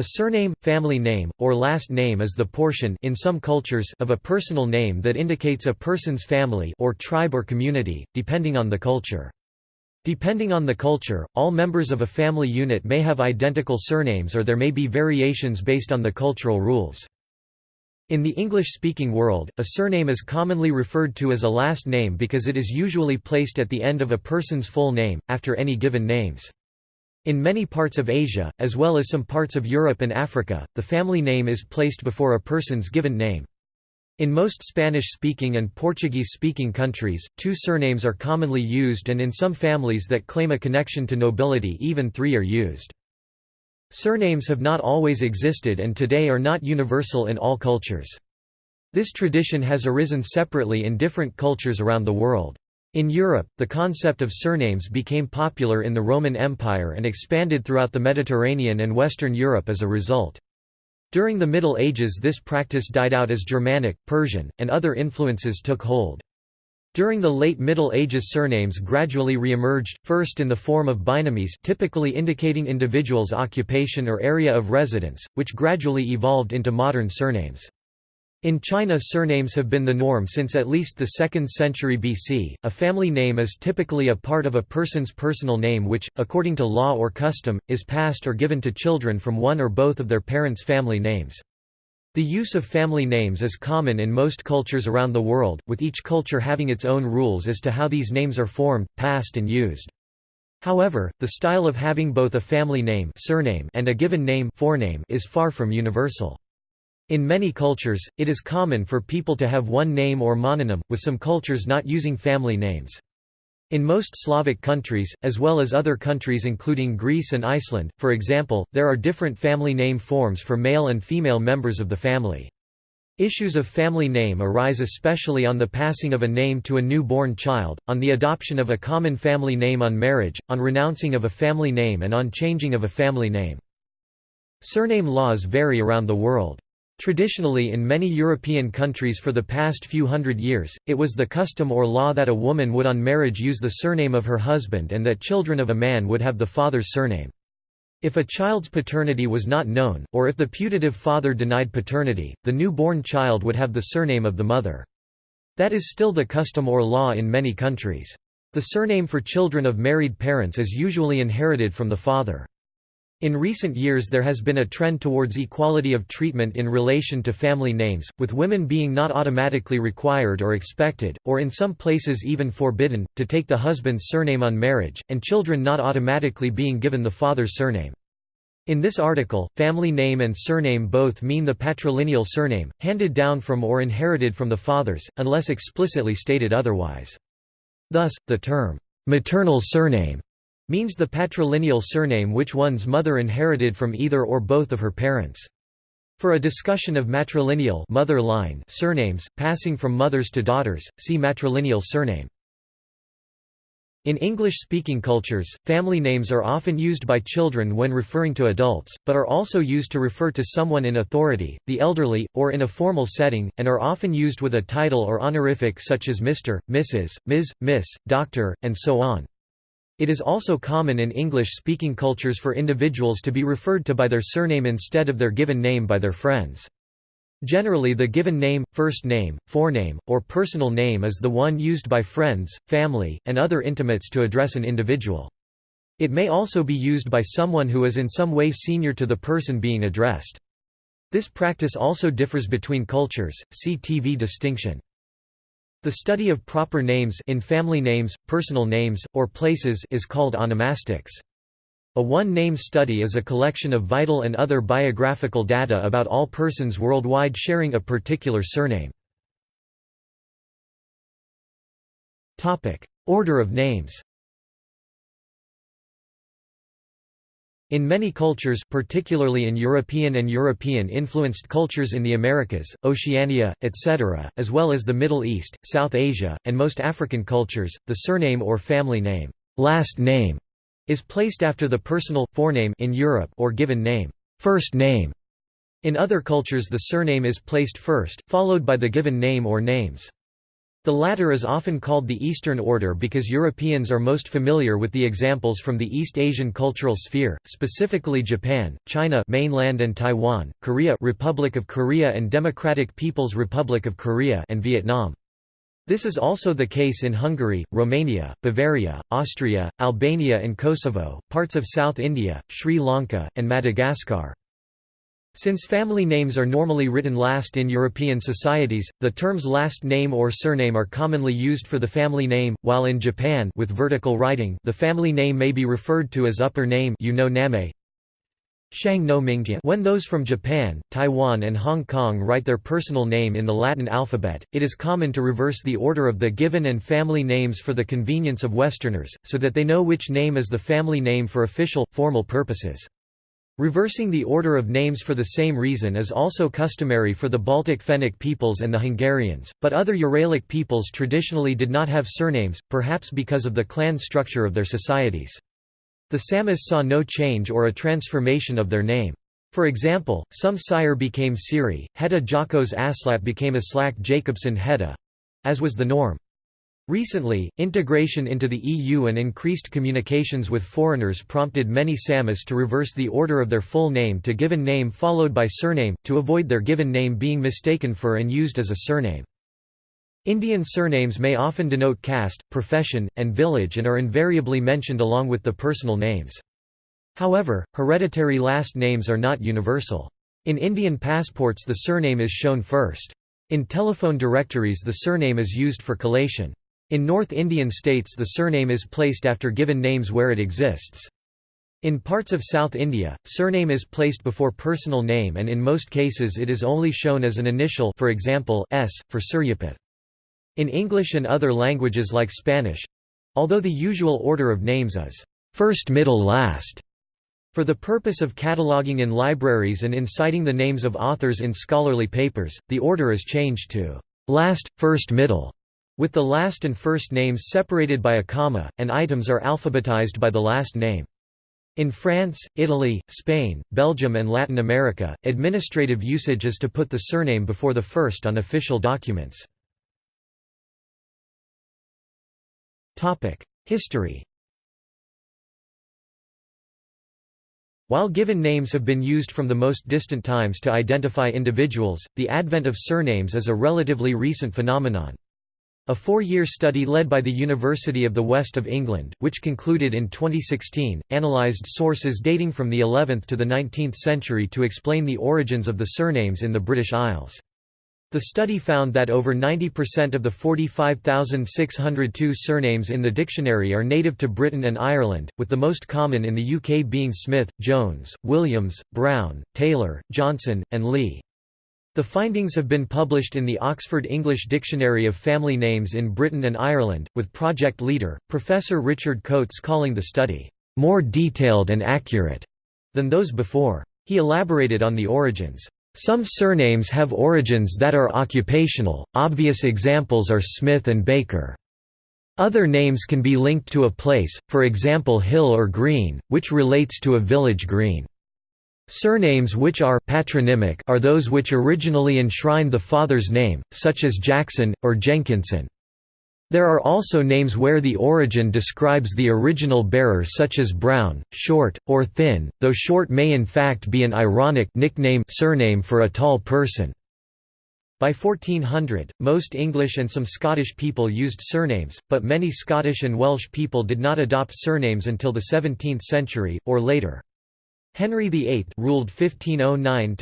A surname, family name, or last name is the portion in some cultures of a personal name that indicates a person's family or tribe or community, depending on the culture. Depending on the culture, all members of a family unit may have identical surnames or there may be variations based on the cultural rules. In the English-speaking world, a surname is commonly referred to as a last name because it is usually placed at the end of a person's full name, after any given names. In many parts of Asia, as well as some parts of Europe and Africa, the family name is placed before a person's given name. In most Spanish-speaking and Portuguese-speaking countries, two surnames are commonly used and in some families that claim a connection to nobility even three are used. Surnames have not always existed and today are not universal in all cultures. This tradition has arisen separately in different cultures around the world. In Europe, the concept of surnames became popular in the Roman Empire and expanded throughout the Mediterranean and Western Europe as a result. During the Middle Ages this practice died out as Germanic, Persian, and other influences took hold. During the late Middle Ages surnames gradually re-emerged, first in the form of binomies typically indicating individual's occupation or area of residence, which gradually evolved into modern surnames. In China surnames have been the norm since at least the 2nd century BC. A family name is typically a part of a person's personal name which, according to law or custom, is passed or given to children from one or both of their parents' family names. The use of family names is common in most cultures around the world, with each culture having its own rules as to how these names are formed, passed and used. However, the style of having both a family name surname and a given name forename is far from universal. In many cultures, it is common for people to have one name or mononym, with some cultures not using family names. In most Slavic countries, as well as other countries including Greece and Iceland, for example, there are different family name forms for male and female members of the family. Issues of family name arise especially on the passing of a name to a new-born child, on the adoption of a common family name on marriage, on renouncing of a family name and on changing of a family name. Surname laws vary around the world. Traditionally in many European countries for the past few hundred years, it was the custom or law that a woman would on marriage use the surname of her husband and that children of a man would have the father's surname. If a child's paternity was not known, or if the putative father denied paternity, the new-born child would have the surname of the mother. That is still the custom or law in many countries. The surname for children of married parents is usually inherited from the father. In recent years there has been a trend towards equality of treatment in relation to family names, with women being not automatically required or expected, or in some places even forbidden, to take the husband's surname on marriage, and children not automatically being given the father's surname. In this article, family name and surname both mean the patrilineal surname, handed down from or inherited from the fathers, unless explicitly stated otherwise. Thus, the term, maternal surname means the patrilineal surname which one's mother inherited from either or both of her parents. For a discussion of matrilineal mother line surnames, passing from mothers to daughters, see matrilineal surname. In English-speaking cultures, family names are often used by children when referring to adults, but are also used to refer to someone in authority, the elderly, or in a formal setting, and are often used with a title or honorific such as Mr., Mrs., Ms., Miss, Doctor, and so on. It is also common in English-speaking cultures for individuals to be referred to by their surname instead of their given name by their friends. Generally the given name, first name, forename, or personal name is the one used by friends, family, and other intimates to address an individual. It may also be used by someone who is in some way senior to the person being addressed. This practice also differs between cultures, see TV distinction. The study of proper names in family names, personal names, or places is called onomastics. A one-name study is a collection of vital and other biographical data about all persons worldwide sharing a particular surname. Order of names In many cultures particularly in European and European-influenced cultures in the Americas, Oceania, etc., as well as the Middle East, South Asia, and most African cultures, the surname or family name, last name is placed after the personal forename in Europe or given name, first name. In other cultures the surname is placed first, followed by the given name or names. The latter is often called the Eastern Order because Europeans are most familiar with the examples from the East Asian cultural sphere, specifically Japan, China mainland and Taiwan, Korea Republic of Korea and Democratic People's Republic of Korea and Vietnam. This is also the case in Hungary, Romania, Bavaria, Austria, Albania and Kosovo, parts of South India, Sri Lanka, and Madagascar. Since family names are normally written last in European societies, the terms last name or surname are commonly used for the family name, while in Japan with vertical writing the family name may be referred to as upper name you know name. When those from Japan, Taiwan and Hong Kong write their personal name in the Latin alphabet, it is common to reverse the order of the given and family names for the convenience of Westerners, so that they know which name is the family name for official, formal purposes. Reversing the order of names for the same reason is also customary for the Baltic Fennic peoples and the Hungarians, but other Uralic peoples traditionally did not have surnames, perhaps because of the clan structure of their societies. The Samis saw no change or a transformation of their name. For example, some Sire became Siri, Hedda Jakos Aslap became Aslak Jacobson Hedda as was the norm. Recently, integration into the EU and increased communications with foreigners prompted many Samis to reverse the order of their full name to given name followed by surname, to avoid their given name being mistaken for and used as a surname. Indian surnames may often denote caste, profession, and village and are invariably mentioned along with the personal names. However, hereditary last names are not universal. In Indian passports the surname is shown first. In telephone directories the surname is used for collation. In North Indian states the surname is placed after given names where it exists. In parts of South India, surname is placed before personal name and in most cases it is only shown as an initial for example, S, for Suryapet. In English and other languages like Spanish—although the usual order of names is first middle last, for the purpose of cataloging in libraries and in citing the names of authors in scholarly papers, the order is changed to last, first middle with the last and first names separated by a comma, and items are alphabetized by the last name. In France, Italy, Spain, Belgium and Latin America, administrative usage is to put the surname before the first on official documents. History While given names have been used from the most distant times to identify individuals, the advent of surnames is a relatively recent phenomenon. A four-year study led by the University of the West of England, which concluded in 2016, analysed sources dating from the 11th to the 19th century to explain the origins of the surnames in the British Isles. The study found that over 90% of the 45,602 surnames in the dictionary are native to Britain and Ireland, with the most common in the UK being Smith, Jones, Williams, Brown, Taylor, Johnson, and Lee. The findings have been published in the Oxford English Dictionary of Family Names in Britain and Ireland, with project leader, Professor Richard Coates calling the study, "...more detailed and accurate," than those before. He elaborated on the origins. Some surnames have origins that are occupational, obvious examples are Smith and Baker. Other names can be linked to a place, for example Hill or Green, which relates to a village green. Surnames which are patronymic are those which originally enshrined the father's name, such as Jackson, or Jenkinson. There are also names where the origin describes the original bearer such as Brown, Short, or Thin, though Short may in fact be an ironic nickname surname for a tall person. By 1400, most English and some Scottish people used surnames, but many Scottish and Welsh people did not adopt surnames until the 17th century, or later. Henry VIII ruled 1509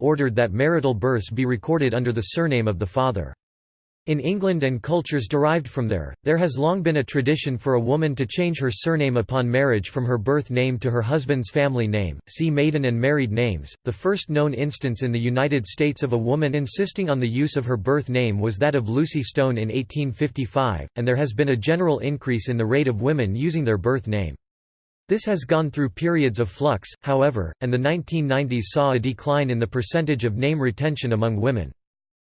ordered that marital births be recorded under the surname of the father. In England and cultures derived from there, there has long been a tradition for a woman to change her surname upon marriage from her birth name to her husband's family name. See maiden and married names. The first known instance in the United States of a woman insisting on the use of her birth name was that of Lucy Stone in 1855, and there has been a general increase in the rate of women using their birth name. This has gone through periods of flux, however, and the 1990s saw a decline in the percentage of name retention among women.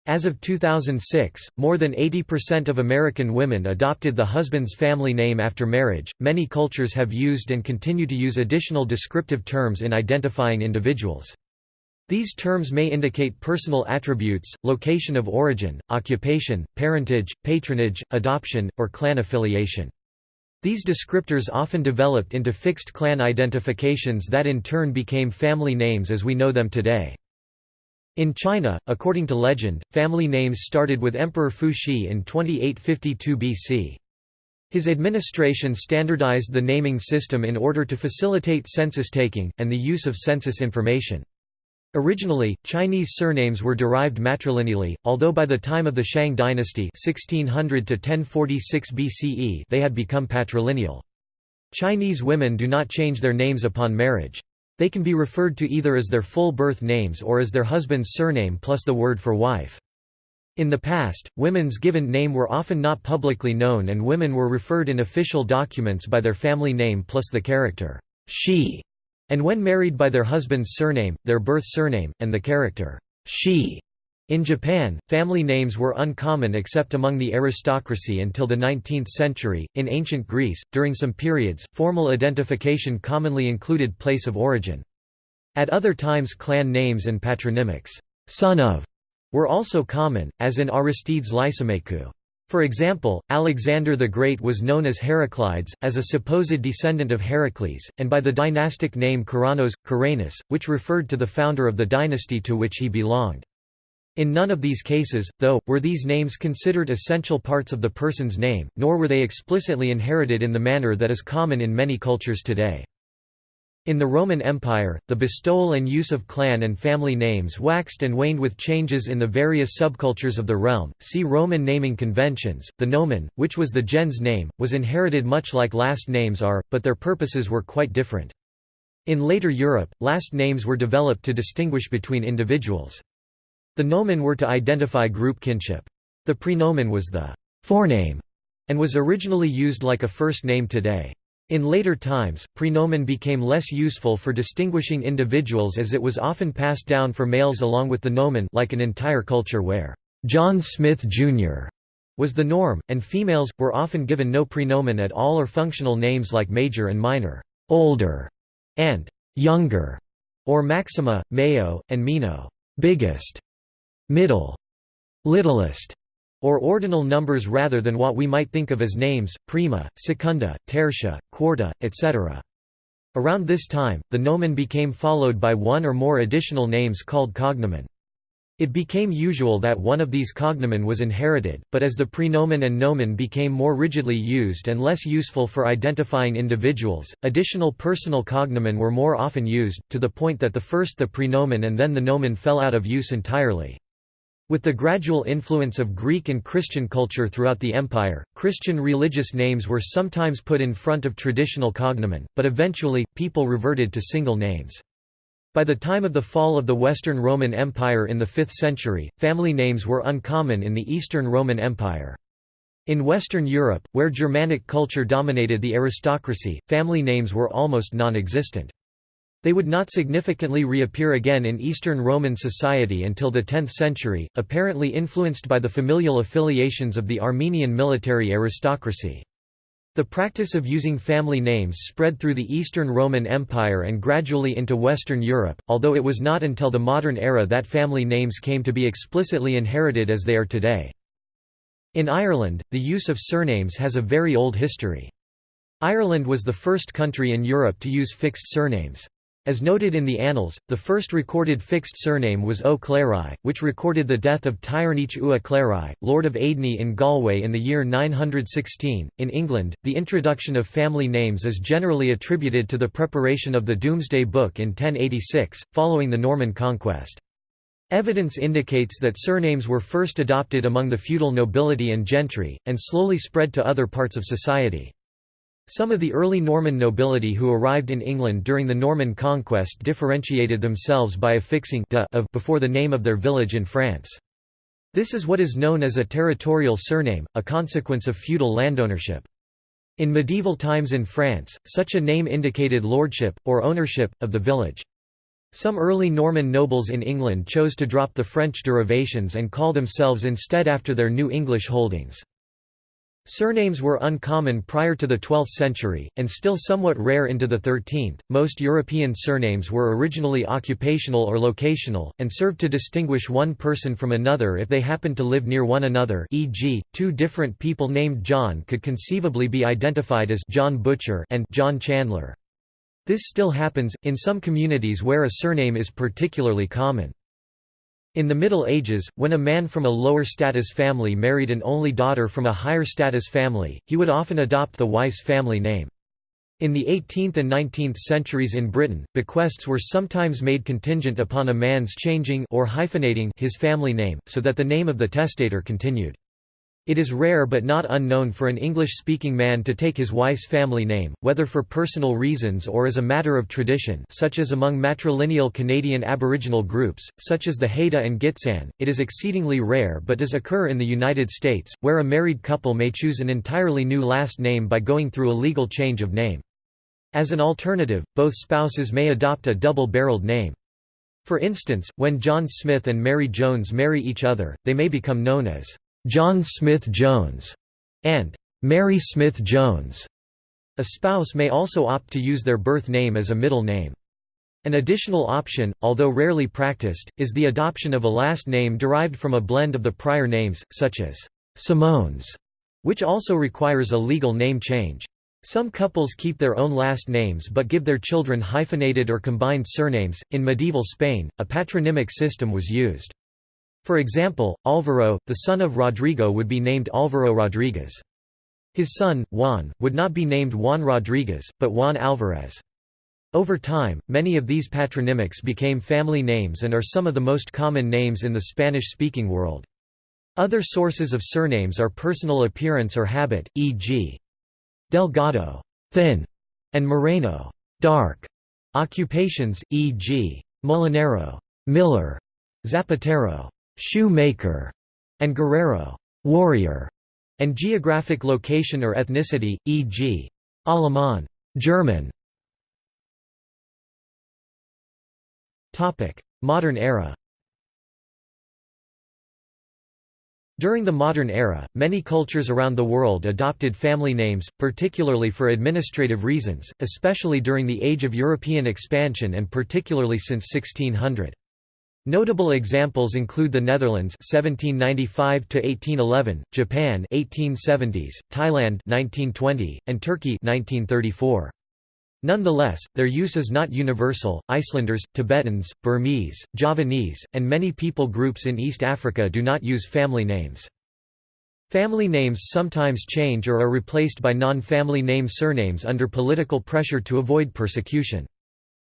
As of 2006, more than 80% of American women adopted the husband's family name after marriage. Many cultures have used and continue to use additional descriptive terms in identifying individuals. These terms may indicate personal attributes, location of origin, occupation, parentage, patronage, adoption, or clan affiliation. These descriptors often developed into fixed clan identifications that in turn became family names as we know them today. In China, according to legend, family names started with Emperor Fuxi in 2852 BC. His administration standardized the naming system in order to facilitate census taking, and the use of census information. Originally, Chinese surnames were derived matrilineally, although by the time of the Shang dynasty 1600 BCE they had become patrilineal. Chinese women do not change their names upon marriage. They can be referred to either as their full birth names or as their husband's surname plus the word for wife. In the past, women's given name were often not publicly known and women were referred in official documents by their family name plus the character she and when married by their husband's surname, their birth surname, and the character she. In Japan, family names were uncommon except among the aristocracy until the 19th century. In ancient Greece, during some periods, formal identification commonly included place of origin. At other times, clan names and patronymics, son of, were also common, as in Aristide's Lysimachus. For example, Alexander the Great was known as Heraclides, as a supposed descendant of Heracles, and by the dynastic name Karanos, Caranus, which referred to the founder of the dynasty to which he belonged. In none of these cases, though, were these names considered essential parts of the person's name, nor were they explicitly inherited in the manner that is common in many cultures today. In the Roman Empire, the bestowal and use of clan and family names waxed and waned with changes in the various subcultures of the realm. See Roman naming conventions. The nomen, which was the gens name, was inherited much like last names are, but their purposes were quite different. In later Europe, last names were developed to distinguish between individuals. The nomen were to identify group kinship. The praenomen was the forename and was originally used like a first name today. In later times, praenomen became less useful for distinguishing individuals as it was often passed down for males along with the nomen like an entire culture where John Smith, Jr. was the norm, and females, were often given no praenomen at all or functional names like major and minor, older, and younger, or maxima, mayo, and mino, biggest, middle, littlest, or ordinal numbers rather than what we might think of as names, prima, secunda, tertia, quarta, etc. Around this time, the nomen became followed by one or more additional names called cognomen. It became usual that one of these cognomen was inherited, but as the praenomen and nomen became more rigidly used and less useful for identifying individuals, additional personal cognomen were more often used, to the point that the first the praenomen and then the nomen fell out of use entirely. With the gradual influence of Greek and Christian culture throughout the empire, Christian religious names were sometimes put in front of traditional cognomen, but eventually, people reverted to single names. By the time of the fall of the Western Roman Empire in the 5th century, family names were uncommon in the Eastern Roman Empire. In Western Europe, where Germanic culture dominated the aristocracy, family names were almost non-existent. They would not significantly reappear again in Eastern Roman society until the 10th century, apparently influenced by the familial affiliations of the Armenian military aristocracy. The practice of using family names spread through the Eastern Roman Empire and gradually into Western Europe, although it was not until the modern era that family names came to be explicitly inherited as they are today. In Ireland, the use of surnames has a very old history. Ireland was the first country in Europe to use fixed surnames. As noted in the Annals, the first recorded fixed surname was Ó Cléirigh, which recorded the death of Tigherneach Ua Cléirigh, Lord of Aidhne in Galway in the year 916. In England, the introduction of family names is generally attributed to the preparation of the Domesday Book in 1086, following the Norman conquest. Evidence indicates that surnames were first adopted among the feudal nobility and gentry, and slowly spread to other parts of society. Some of the early Norman nobility who arrived in England during the Norman conquest differentiated themselves by affixing de of before the name of their village in France. This is what is known as a territorial surname, a consequence of feudal landownership. In medieval times in France, such a name indicated lordship, or ownership, of the village. Some early Norman nobles in England chose to drop the French derivations and call themselves instead after their new English holdings. Surnames were uncommon prior to the 12th century, and still somewhat rare into the 13th. Most European surnames were originally occupational or locational, and served to distinguish one person from another if they happened to live near one another. E.g., two different people named John could conceivably be identified as John Butcher and John Chandler. This still happens, in some communities where a surname is particularly common. In the Middle Ages, when a man from a lower status family married an only daughter from a higher status family, he would often adopt the wife's family name. In the 18th and 19th centuries in Britain, bequests were sometimes made contingent upon a man's changing or hyphenating his family name, so that the name of the testator continued. It is rare but not unknown for an English-speaking man to take his wife's family name, whether for personal reasons or as a matter of tradition such as among matrilineal Canadian Aboriginal groups, such as the Haida and Gitxsan. It is exceedingly rare but does occur in the United States, where a married couple may choose an entirely new last name by going through a legal change of name. As an alternative, both spouses may adopt a double-barreled name. For instance, when John Smith and Mary Jones marry each other, they may become known as John Smith Jones, and Mary Smith Jones. A spouse may also opt to use their birth name as a middle name. An additional option, although rarely practiced, is the adoption of a last name derived from a blend of the prior names, such as Simones, which also requires a legal name change. Some couples keep their own last names but give their children hyphenated or combined surnames. In medieval Spain, a patronymic system was used. For example, Álvaro, the son of Rodrigo would be named Álvaro Rodriguez. His son, Juan, would not be named Juan Rodriguez, but Juan Álvarez. Over time, many of these patronymics became family names and are some of the most common names in the Spanish-speaking world. Other sources of surnames are personal appearance or habit, e.g. Delgado thin", and Moreno dark". Occupations, e.g. Molinero miller", Zapatero shoemaker, and guerrero warrior, and geographic location or ethnicity, e.g. Alaman German. Topic: Modern era During the modern era, many cultures around the world adopted family names, particularly for administrative reasons, especially during the age of European expansion and particularly since 1600. Notable examples include the Netherlands 1795 to 1811, Japan 1870s, Thailand 1920, and Turkey 1934. Nonetheless, their use is not universal. Icelanders, Tibetans, Burmese, Javanese, and many people groups in East Africa do not use family names. Family names sometimes change or are replaced by non-family name surnames under political pressure to avoid persecution.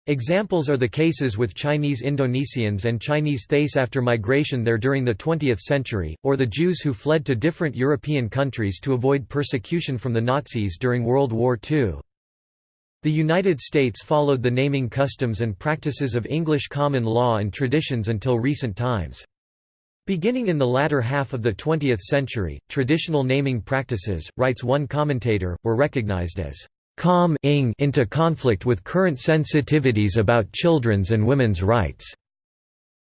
Examples are the cases with Chinese Indonesians and Chinese Thais after migration there during the 20th century, or the Jews who fled to different European countries to avoid persecution from the Nazis during World War II. The United States followed the naming customs and practices of English common law and traditions until recent times. Beginning in the latter half of the 20th century, traditional naming practices, writes one commentator, were recognized as calm into conflict with current sensitivities about children's and women's rights.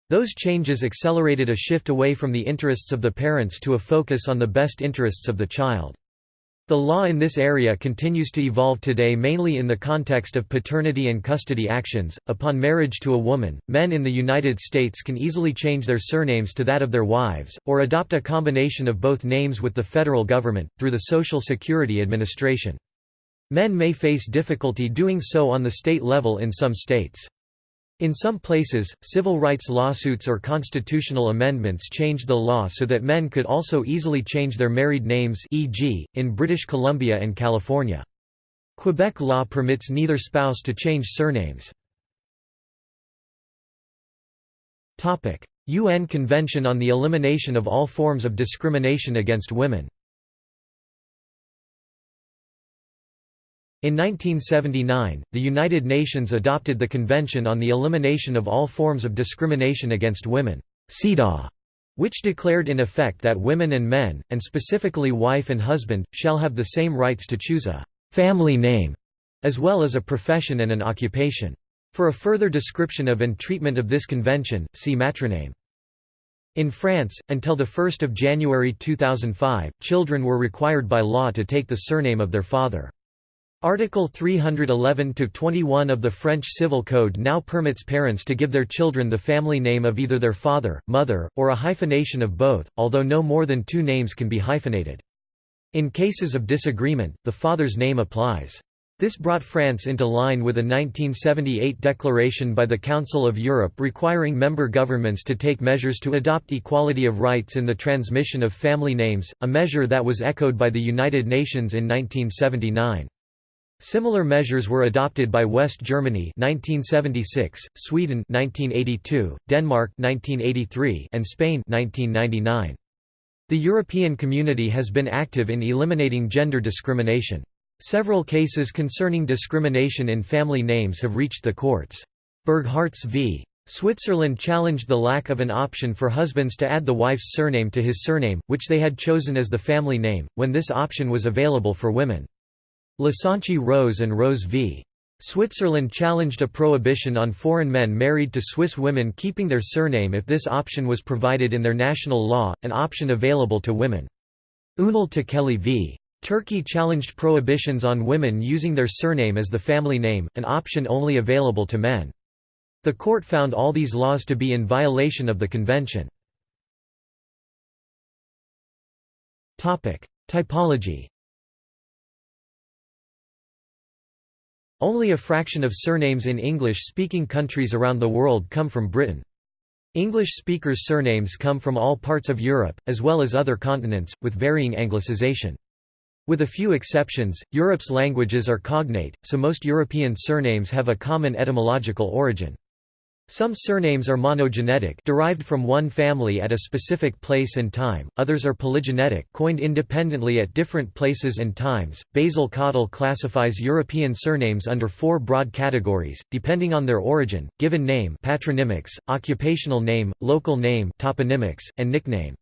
Those changes accelerated a shift away from the interests of the parents to a focus on the best interests of the child. The law in this area continues to evolve today mainly in the context of paternity and custody actions. Upon marriage to a woman, men in the United States can easily change their surnames to that of their wives, or adopt a combination of both names with the federal government, through the Social Security Administration. Men may face difficulty doing so on the state level in some states. In some places, civil rights lawsuits or constitutional amendments changed the law so that men could also easily change their married names e.g., in British Columbia and California. Quebec law permits neither spouse to change surnames. UN Convention on the Elimination of All Forms of Discrimination Against Women In 1979, the United Nations adopted the Convention on the Elimination of All Forms of Discrimination Against Women which declared in effect that women and men, and specifically wife and husband, shall have the same rights to choose a «family name» as well as a profession and an occupation. For a further description of and treatment of this convention, see matroname. In France, until 1 January 2005, children were required by law to take the surname of their father. Article 311-21 of the French Civil Code now permits parents to give their children the family name of either their father, mother, or a hyphenation of both, although no more than two names can be hyphenated. In cases of disagreement, the father's name applies. This brought France into line with a 1978 declaration by the Council of Europe requiring member governments to take measures to adopt equality of rights in the transmission of family names, a measure that was echoed by the United Nations in 1979. Similar measures were adopted by West Germany 1976, Sweden 1982, Denmark 1983, and Spain 1999. The European community has been active in eliminating gender discrimination. Several cases concerning discrimination in family names have reached the courts. Burghartz v. Switzerland challenged the lack of an option for husbands to add the wife's surname to his surname, which they had chosen as the family name, when this option was available for women. Losonci Rose and Rose v. Switzerland challenged a prohibition on foreign men married to Swiss women keeping their surname if this option was provided in their national law, an option available to women. Unal Tekeli v. Turkey challenged prohibitions on women using their surname as the family name, an option only available to men. The court found all these laws to be in violation of the convention. Typology Only a fraction of surnames in English-speaking countries around the world come from Britain. English speakers' surnames come from all parts of Europe, as well as other continents, with varying anglicization. With a few exceptions, Europe's languages are cognate, so most European surnames have a common etymological origin. Some surnames are monogenetic derived from one family at a specific place and time, others are polygenetic coined independently at different places and times. Basil Cottle classifies European surnames under four broad categories, depending on their origin, given name patronymics, occupational name, local name toponymics, and nickname.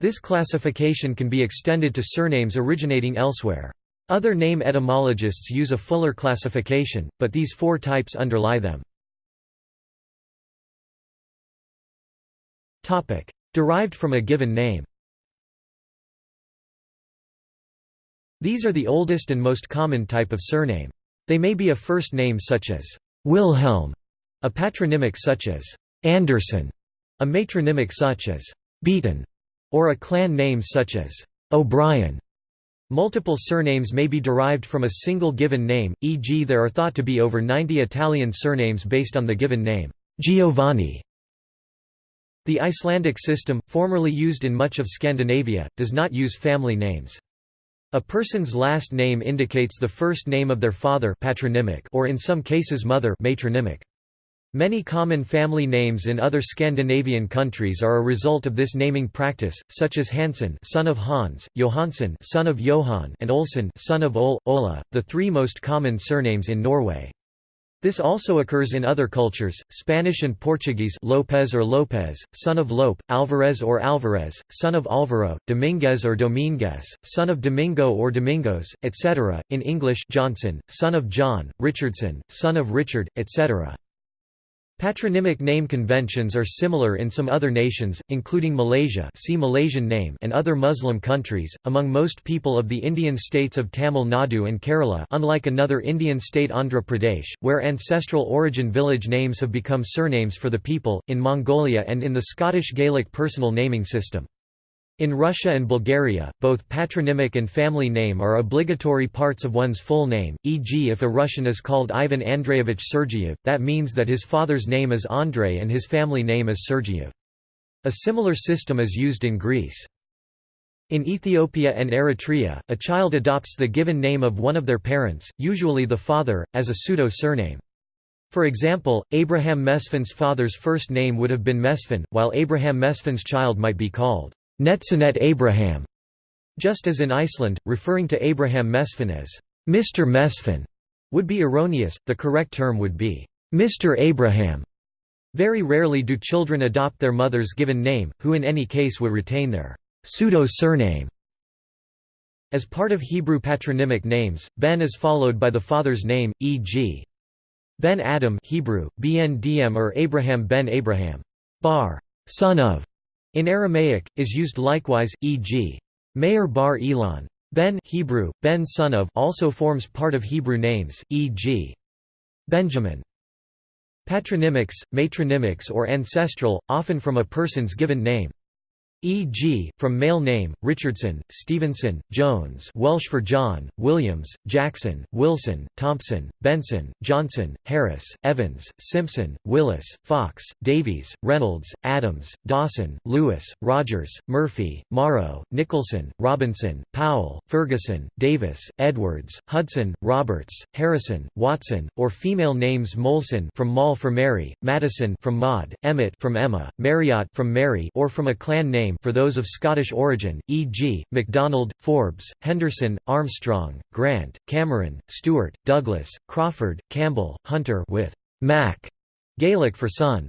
This classification can be extended to surnames originating elsewhere. Other name etymologists use a fuller classification, but these four types underlie them. Topic: Derived from a given name. These are the oldest and most common type of surname. They may be a first name such as Wilhelm, a patronymic such as Anderson, a matronymic such as Beaton, or a clan name such as O'Brien. Multiple surnames may be derived from a single given name, e.g. there are thought to be over 90 Italian surnames based on the given name Giovanni. The Icelandic system, formerly used in much of Scandinavia, does not use family names. A person's last name indicates the first name of their father patronymic or in some cases mother matronymic. Many common family names in other Scandinavian countries are a result of this naming practice, such as Hansen son of Hans, Johansson son of Johan and Olsen son of Ol, Ola, the three most common surnames in Norway. This also occurs in other cultures, Spanish and Portuguese Lopez or Lopez, son of Lope, Alvarez or Alvarez, son of Alvaro, Dominguez or Dominguez, son of Domingo or Domingos, etc., in English Johnson, son of John, Richardson, son of Richard, etc. Patronymic name conventions are similar in some other nations, including Malaysia see Malaysian name and other Muslim countries. Among most people of the Indian states of Tamil Nadu and Kerala unlike another Indian state Andhra Pradesh, where ancestral origin village names have become surnames for the people, in Mongolia and in the Scottish Gaelic personal naming system. In Russia and Bulgaria, both patronymic and family name are obligatory parts of one's full name, e.g. if a Russian is called Ivan Andreevich Sergeyev, that means that his father's name is Andrei and his family name is Sergeyev. A similar system is used in Greece. In Ethiopia and Eritrea, a child adopts the given name of one of their parents, usually the father, as a pseudo-surname. For example, Abraham Mesfin's father's first name would have been Mesfin, while Abraham Mesfin's child might be called Netsanet Abraham, just as in Iceland, referring to Abraham Mesfin as Mr. Mesfin would be erroneous, the correct term would be Mr. Abraham. Very rarely do children adopt their mother's given name, who in any case would retain their pseudo-surname. As part of Hebrew patronymic names, Ben is followed by the father's name, e.g. Ben Adam Hebrew, BNDM or Abraham ben Abraham. Bar, son of, In Aramaic, is used likewise, e.g. Meir bar Elon. Ben Hebrew, Ben son of also forms part of Hebrew names, e.g. Benjamin. Patronymics, matronymics or ancestral, often from a person's given name. E.g., from male name, Richardson, Stevenson, Jones Welsh for John, Williams, Jackson, Wilson, Thompson, Benson, Johnson, Harris, Evans, Simpson, Willis, Fox, Davies, Reynolds, Adams, Dawson, Lewis, Rogers, Murphy, Morrow, Nicholson, Robinson, Powell, Ferguson, Davis, Edwards, Hudson, Roberts, Harrison, Watson, or female names Molson from Moll for Mary, Madison from Maud, Emmett from Emma, Marriott from Mary or from a clan name for those of Scottish origin, e.g., MacDonald, Forbes, Henderson, Armstrong, Grant, Cameron, Stewart, Douglas, Crawford, Campbell, Hunter with Mac, Gaelic for son.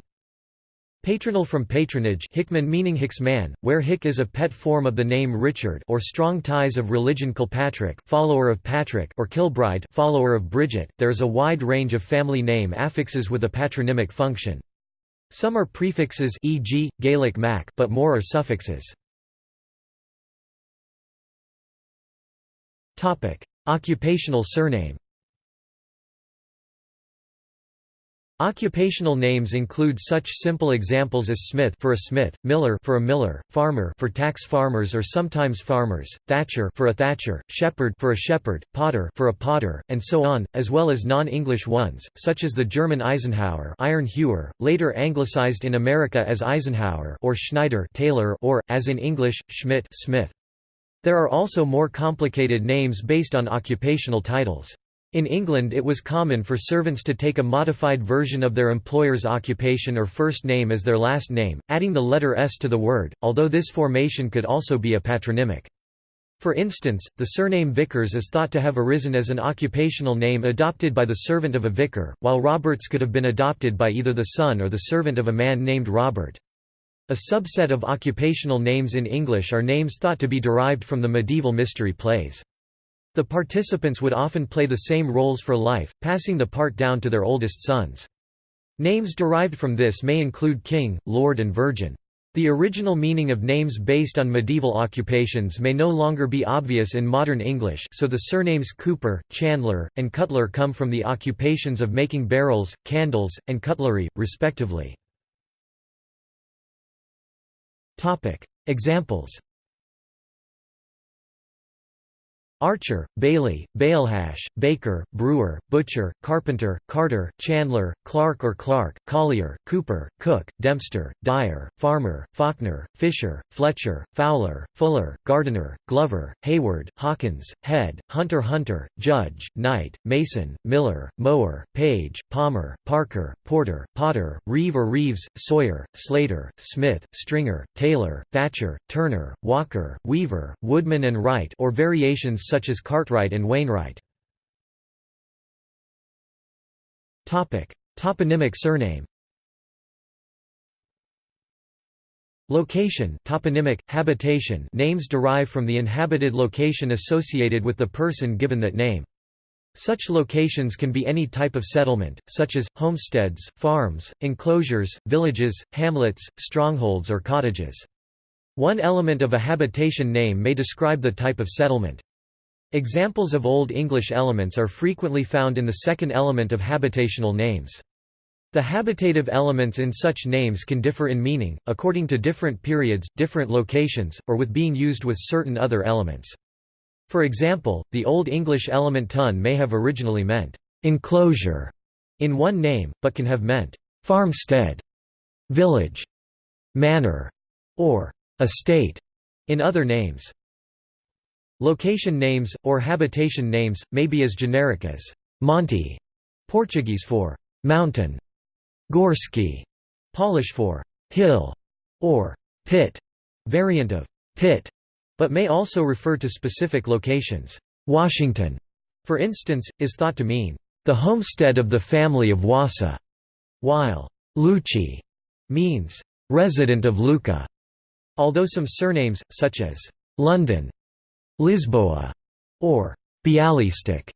Patronal from patronage Hickman meaning Hicksman, where Hick is a pet form of the name Richard or strong ties of religion Kilpatrick follower of Patrick or Kilbride follower of Bridget. There is a wide range of family name affixes with a patronymic function. Some are prefixes e.g., Gaelic Mac but more are suffixes. Occupational surname Occupational names include such simple examples as Smith for a smith, Miller for a miller, farmer for tax farmers or sometimes farmers, Thatcher for a thatcher, shepherd for a shepherd, potter for a potter, and so on, as well as non-English ones, such as the German Eisenhauer, iron hewer, later anglicized in America as Eisenhower, or Schneider, tailor, or as in English, Schmidt, Smith. There are also more complicated names based on occupational titles. In England it was common for servants to take a modified version of their employer's occupation or first name as their last name, adding the letter S to the word, although this formation could also be a patronymic. For instance, the surname Vickers is thought to have arisen as an occupational name adopted by the servant of a vicar, while Roberts could have been adopted by either the son or the servant of a man named Robert. A subset of occupational names in English are names thought to be derived from the medieval mystery plays. The participants would often play the same roles for life, passing the part down to their oldest sons. Names derived from this may include king, lord and virgin. The original meaning of names based on medieval occupations may no longer be obvious in modern English so the surnames Cooper, Chandler, and Cutler come from the occupations of making barrels, candles, and cutlery, respectively. Examples Archer, Bailey, Bailhache, Baker, Brewer, Butcher, Carpenter, Carter, Chandler, Clark or Clark, Collier, Cooper, Cook, Dempster, Dyer, Farmer, Faulkner, Fisher, Fletcher, Fowler, Fuller, Gardiner, Glover, Hayward, Hawkins, Head, Hunter Hunter, Judge, Knight, Mason, Miller, Mower, Page, Palmer, Parker, Porter, Potter, Reeve or Reeves, Sawyer, Slater, Smith, Stringer, Taylor, Thatcher, Turner, Walker, Weaver, Woodman and Wright or variations such as Cartwright and Wainwright. Toponymic surname Location toponymic, habitation names derive from the inhabited location associated with the person given that name. Such locations can be any type of settlement, such as, homesteads, farms, enclosures, villages, hamlets, strongholds or cottages. One element of a habitation name may describe the type of settlement. Examples of Old English elements are frequently found in the second element of habitational names. The habitative elements in such names can differ in meaning, according to different periods, different locations, or with being used with certain other elements. For example, the Old English element ton may have originally meant enclosure in one name, but can have meant farmstead, village, manor, or estate in other names. Location names, or habitation names, may be as generic as Monte, Portuguese for mountain, Gorski, Polish for hill, or pit, variant of pit, but may also refer to specific locations. Washington, for instance, is thought to mean the homestead of the family of Wasa, while Lucci means resident of Lucca. Although some surnames, such as London, Lisboa, or Bialystok,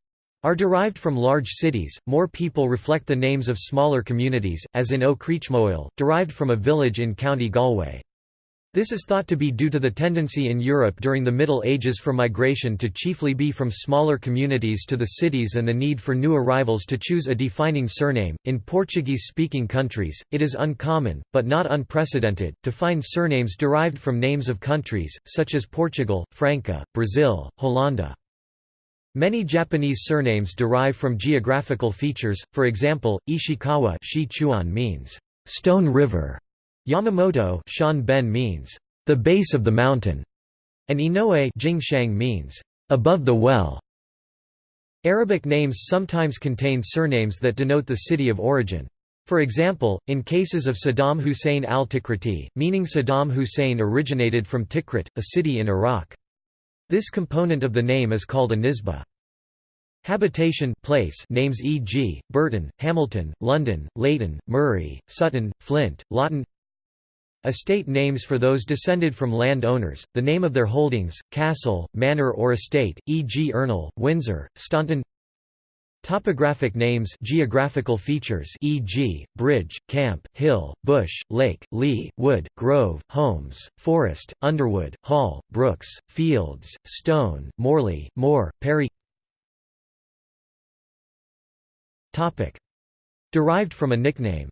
are derived from large cities. More people reflect the names of smaller communities, as in Ó Creachmhaoil, derived from a village in County Galway. This is thought to be due to the tendency in Europe during the Middle Ages for migration to chiefly be from smaller communities to the cities and the need for new arrivals to choose a defining surname. In Portuguese speaking countries, it is uncommon, but not unprecedented, to find surnames derived from names of countries, such as Portugal, Franca, Brazil, Holanda. Many Japanese surnames derive from geographical features, for example, Ishikawa means stone river Yamamoto Shan ben means, the base of the mountain, and Inoue Jingshang means, above the well. Arabic names sometimes contain surnames that denote the city of origin. For example, in cases of Saddam Hussein al-Tikriti, meaning Saddam Hussein originated from Tikrit, a city in Iraq. This component of the name is called a nisba. Habitation place names e.g., Burton, Hamilton, London, Leighton, Murray, Sutton, Flint, Lawton Estate names for those descended from land owners, the name of their holdings, castle, manor or estate, e.g. Ernle, Windsor, Staunton Topographic names geographical features e.g., bridge, camp, hill, bush, lake, lea, wood, grove, homes, forest, underwood, hall, brooks, fields, stone, morley, moor, perry Derived from a nickname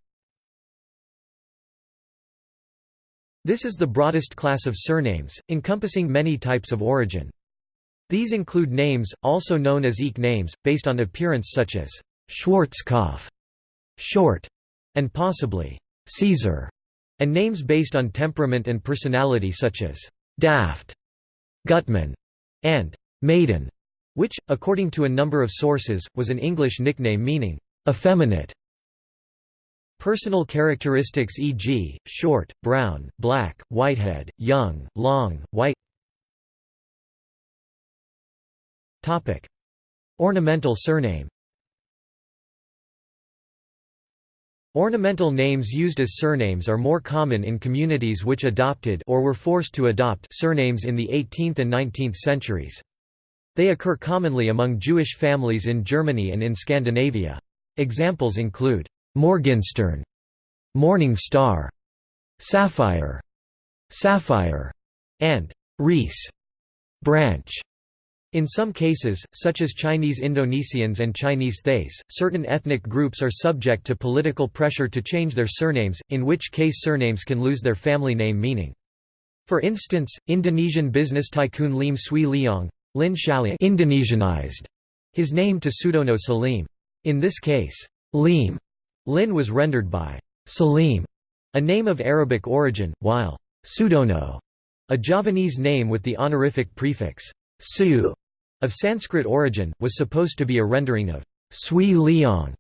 This is the broadest class of surnames, encompassing many types of origin. These include names, also known as eke names, based on appearance such as Schwarzkopf, short, and possibly Caesar, and names based on temperament and personality such as Daft, Gutman, and Maiden, which, according to a number of sources, was an English nickname meaning effeminate. Personal characteristics e.g., short, brown, black, whitehead, young, long, white Ornamental surname Ornamental names used as surnames are more common in communities which adopted or were forced to adopt surnames in the 18th and 19th centuries. They occur commonly among Jewish families in Germany and in Scandinavia. Examples include Morgenstern, Morning Star, Sapphire, Sapphire, and Reese, Branch. In some cases, such as Chinese Indonesians and Chinese Thais, certain ethnic groups are subject to political pressure to change their surnames, in which case surnames can lose their family name meaning. For instance, Indonesian business tycoon Lim Swee Leong Lin Indonesianized his name to Sudono Salim. In this case, Lim Lin was rendered by Salim, a name of Arabic origin, while Sudono, a Javanese name with the honorific prefix su of Sanskrit origin, was supposed to be a rendering of Sui Leong.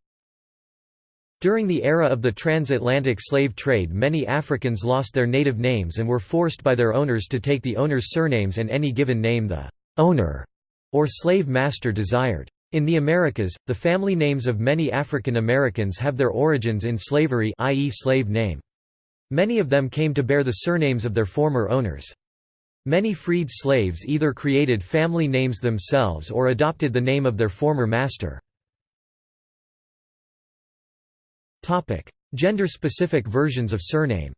During the era of the transatlantic slave trade many Africans lost their native names and were forced by their owners to take the owner's surnames and any given name the owner or slave master desired. In the Americas, the family names of many African Americans have their origins in slavery i.e. slave name. Many of them came to bear the surnames of their former owners. Many freed slaves either created family names themselves or adopted the name of their former master. Gender-specific versions of surname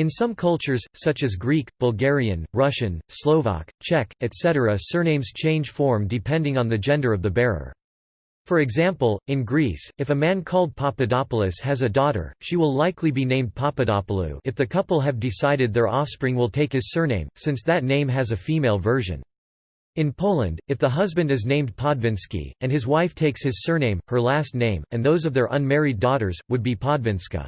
In some cultures, such as Greek, Bulgarian, Russian, Slovak, Czech, etc. surnames change form depending on the gender of the bearer. For example, in Greece, if a man called Papadopoulos has a daughter, she will likely be named Papadopoulou if the couple have decided their offspring will take his surname, since that name has a female version. In Poland, if the husband is named Podwinski, and his wife takes his surname, her last name, and those of their unmarried daughters, would be Podwinska.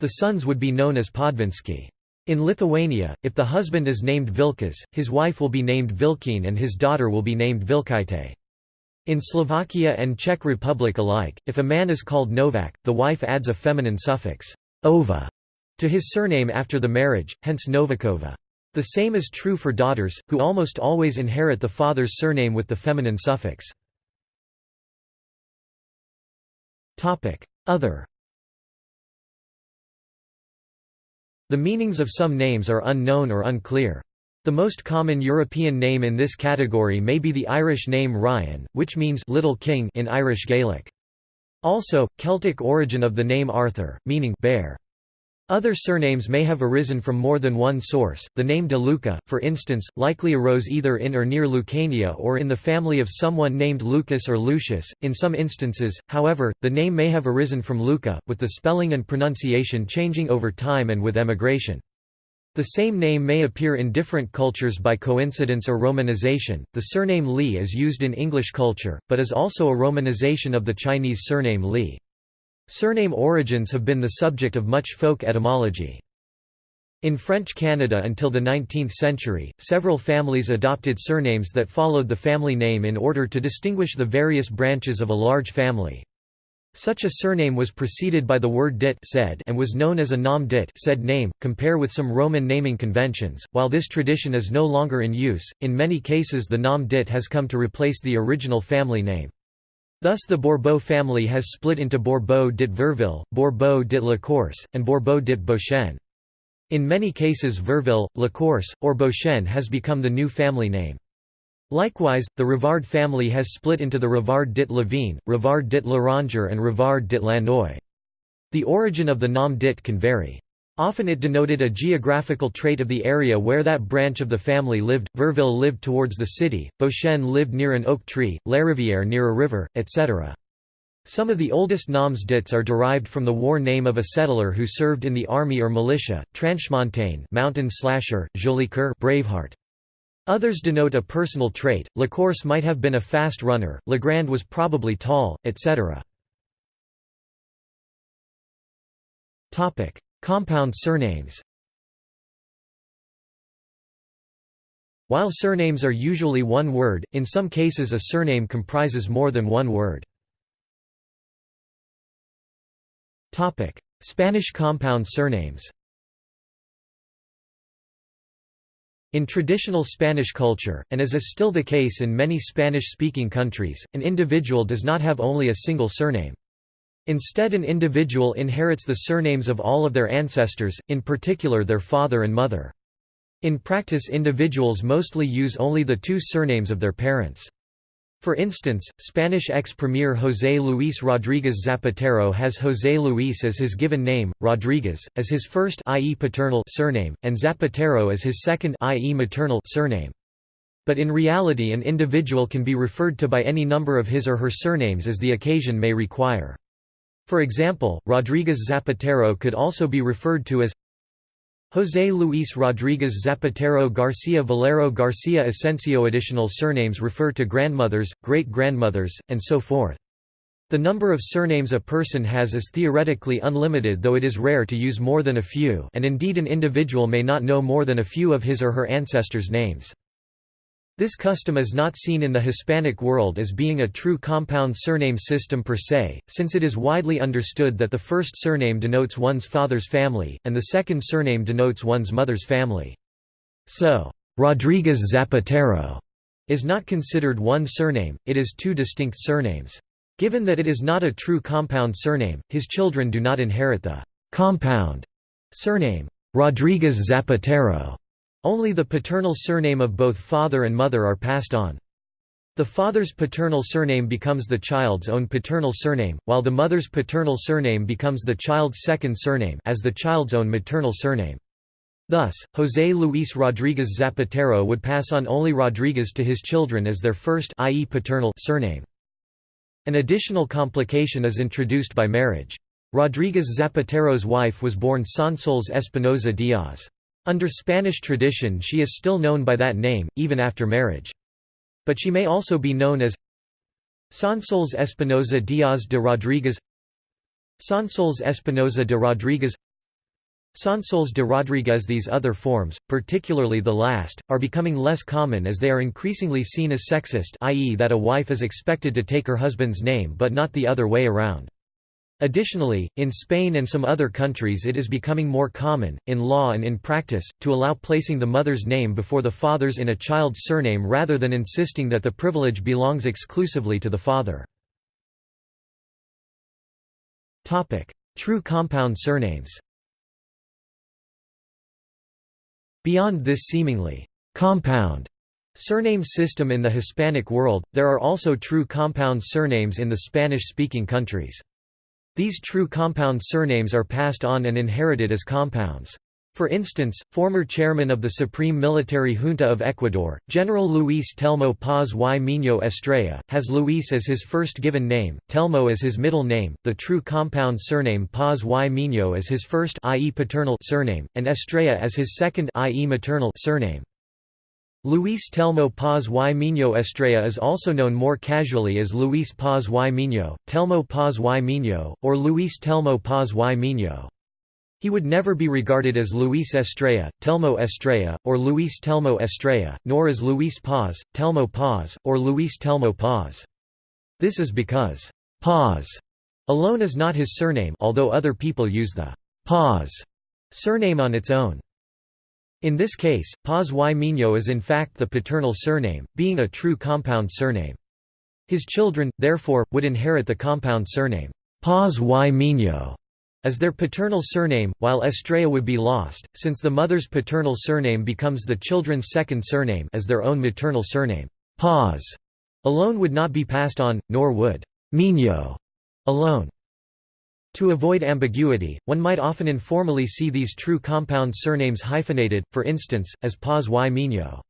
The sons would be known as Podwinski. In Lithuania, if the husband is named Vilkas, his wife will be named Vilkine and his daughter will be named Vilkaite. In Slovakia and Czech Republic alike, if a man is called Novak, the wife adds a feminine suffix, ova, to his surname after the marriage, hence Novakova. The same is true for daughters, who almost always inherit the father's surname with the feminine suffix. Other The meanings of some names are unknown or unclear. The most common European name in this category may be the Irish name Ryan, which means «little king» in Irish Gaelic. Also, Celtic origin of the name Arthur, meaning bear. Other surnames may have arisen from more than one source. The name De Luca, for instance, likely arose either in or near Lucania or in the family of someone named Lucas or Lucius. In some instances, however, the name may have arisen from Lucca, with the spelling and pronunciation changing over time and with emigration. The same name may appear in different cultures by coincidence or romanization. The surname Lee is used in English culture, but is also a romanization of the Chinese surname Li. Surname origins have been the subject of much folk etymology. In French Canada until the 19th century, several families adopted surnames that followed the family name in order to distinguish the various branches of a large family. Such a surname was preceded by the word dit said and was known as a nom dit said name, compare with some Roman naming conventions. While this tradition is no longer in use, in many cases the nom dit has come to replace the original family name. Thus the Bourbeau family has split into Bourbeau dit Verville, Bourbeau dit Lacourse, and Bourbeau dit Beauchesne. In many cases Verville, Lacourse, or Beauchesne has become the new family name. Likewise, the Rivard family has split into the Rivard dit Lavigne, Rivard dit Laranger and Rivard dit Lannoy. The origin of the nom dit can vary. Often it denoted a geographical trait of the area where that branch of the family lived. Verville lived towards the city, Beauchesne lived near an oak tree, Larivière near a river, etc. Some of the oldest noms dits are derived from the war name of a settler who served in the army or militia, Tranchemontaine mountain slasher, Jolicoeur Braveheart. Others denote a personal trait, Lacourse might have been a fast runner, Legrand was probably tall, etc. Compound surnames While surnames are usually one word, in some cases a surname comprises more than one word. Spanish compound surnames In traditional Spanish culture, and as is still the case in many Spanish-speaking countries, an individual does not have only a single surname. Instead an individual inherits the surnames of all of their ancestors, in particular their father and mother. In practice individuals mostly use only the two surnames of their parents. For instance, Spanish ex-premier José Luis Rodríguez Zapatero has José Luis as his given name, Rodríguez, as his first i.e. paternal surname, and Zapatero as his second i.e. maternal surname. But in reality an individual can be referred to by any number of his or her surnames as the occasion may require. For example, Rodríguez Zapatero could also be referred to as José Luis Rodríguez Zapatero García Valero García Asensio Additional surnames refer to grandmothers, great-grandmothers, and so forth. The number of surnames a person has is theoretically unlimited though it is rare to use more than a few and indeed an individual may not know more than a few of his or her ancestors' names. This custom is not seen in the Hispanic world as being a true compound surname system per se, since it is widely understood that the first surname denotes one's father's family, and the second surname denotes one's mother's family. So, Rodríguez Zapatero is not considered one surname, it is two distinct surnames. Given that it is not a true compound surname, his children do not inherit the compound surname, Rodríguez Zapatero, only the paternal surname of both father and mother are passed on. The father's paternal surname becomes the child's own paternal surname, while the mother's paternal surname becomes the child's second surname as the child's own maternal surname. Thus, José Luis Rodríguez Zapatero would pass on only Rodríguez to his children as their first i.e. paternal surname. An additional complication is introduced by marriage. Rodríguez Zapatero's wife was born Sonsoles Espinosa Díaz. Under Spanish tradition she is still known by that name, even after marriage. But she may also be known as Sonsoles Espinosa Díaz de Rodríguez Sonsoles Espinosa de Rodríguez Sonsoles de Rodríguez These other forms, particularly the last, are becoming less common as they are increasingly seen as sexist i.e. that a wife is expected to take her husband's name but not the other way around. Additionally, in Spain and some other countries it is becoming more common, in law and in practice, to allow placing the mother's name before the father's in a child's surname rather than insisting that the privilege belongs exclusively to the father. True compound surnames Beyond this seemingly «compound» surname system in the Hispanic world, there are also true compound surnames in the Spanish-speaking countries. These true compound surnames are passed on and inherited as compounds. For instance, former chairman of the Supreme Military Junta of Ecuador, General Luis Telmo Paz y Miño Estrella, has Luis as his first given name, Telmo as his middle name, the true compound surname Paz y Miño as his first i.e. paternal surname, and Estrella as his second i.e. maternal surname. Luis Telmo Paz y Miño Estrella is also known more casually as Luis Paz y Miño, Telmo Paz y Miño, or Luis Telmo Paz y Miño. He would never be regarded as Luis Estrella, Telmo Estrella, or Luis Telmo Estrella, nor as Luis Paz, Telmo Paz, or Luis Telmo Paz. This is because Paz alone is not his surname although other people use the Paz surname on its own. In this case, Paz y Miño is in fact the paternal surname, being a true compound surname. His children, therefore, would inherit the compound surname Paz y Miño as their paternal surname, while Estrella would be lost, since the mother's paternal surname becomes the children's second surname as their own maternal surname. Paz alone would not be passed on, nor would Miño alone. To avoid ambiguity, one might often informally see these true compound surnames hyphenated, for instance, as Paz y Miño.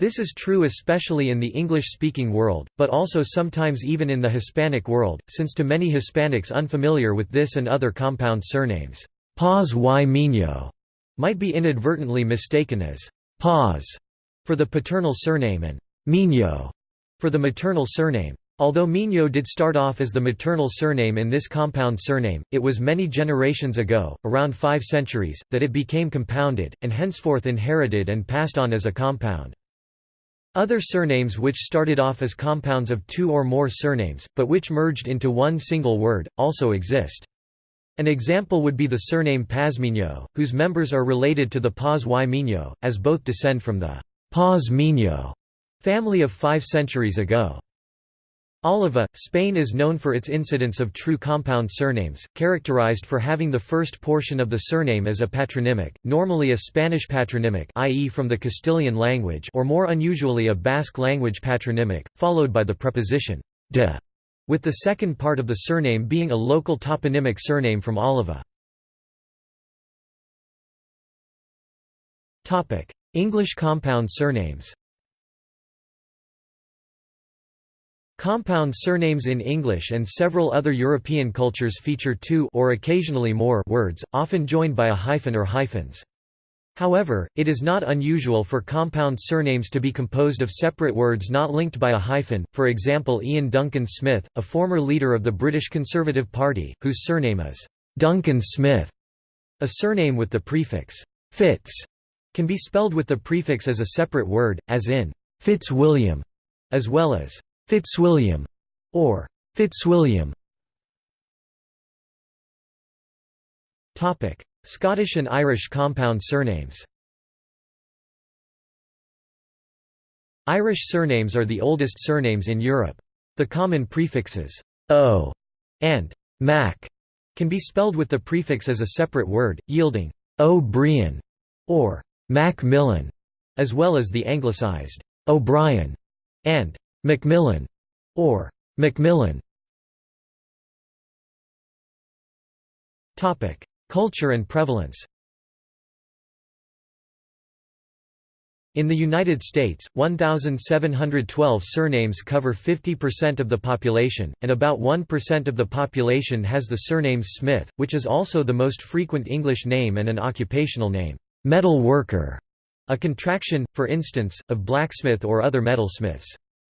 This is true especially in the English-speaking world, but also sometimes even in the Hispanic world, since to many Hispanics unfamiliar with this and other compound surnames, Paz y Miño might be inadvertently mistaken as Paz for the paternal surname and Miño for the maternal surname. Although Miño did start off as the maternal surname in this compound surname, it was many generations ago, around five centuries, that it became compounded, and henceforth inherited and passed on as a compound. Other surnames which started off as compounds of two or more surnames, but which merged into one single word, also exist. An example would be the surname Pazmiño, whose members are related to the Paz y Miño, as both descend from the Paz Miño family of five centuries ago. Oliva, Spain is known for its incidence of true compound surnames, characterized for having the first portion of the surname as a patronymic, normally a Spanish patronymic i.e. from the Castilian language or more unusually a Basque language patronymic, followed by the preposition de, with the second part of the surname being a local toponymic surname from Oliva. English compound surnames Compound surnames in English and several other European cultures feature two or occasionally more words, often joined by a hyphen or hyphens. However, it is not unusual for compound surnames to be composed of separate words not linked by a hyphen, for example Iain Duncan Smith, a former leader of the British Conservative Party, whose surname is Duncan Smith. A surname with the prefix Fitz can be spelled with the prefix as a separate word, as in Fitzwilliam, as well as Fitzwilliam, or Fitzwilliam. Topic: Scottish and Irish compound surnames. Irish surnames are the oldest surnames in Europe. The common prefixes o and mac can be spelled with the prefix as a separate word, yielding O'Brien or Macmillan, as well as the anglicized O'Brien and Macmillan or Macmillan. Topic: Culture and prevalence. In the United States, 1,712 surnames cover 50% of the population, and about 1% of the population has the surname Smith, which is also the most frequent English name and an occupational name, metal worker, a contraction, for instance, of blacksmith or other metalsmiths.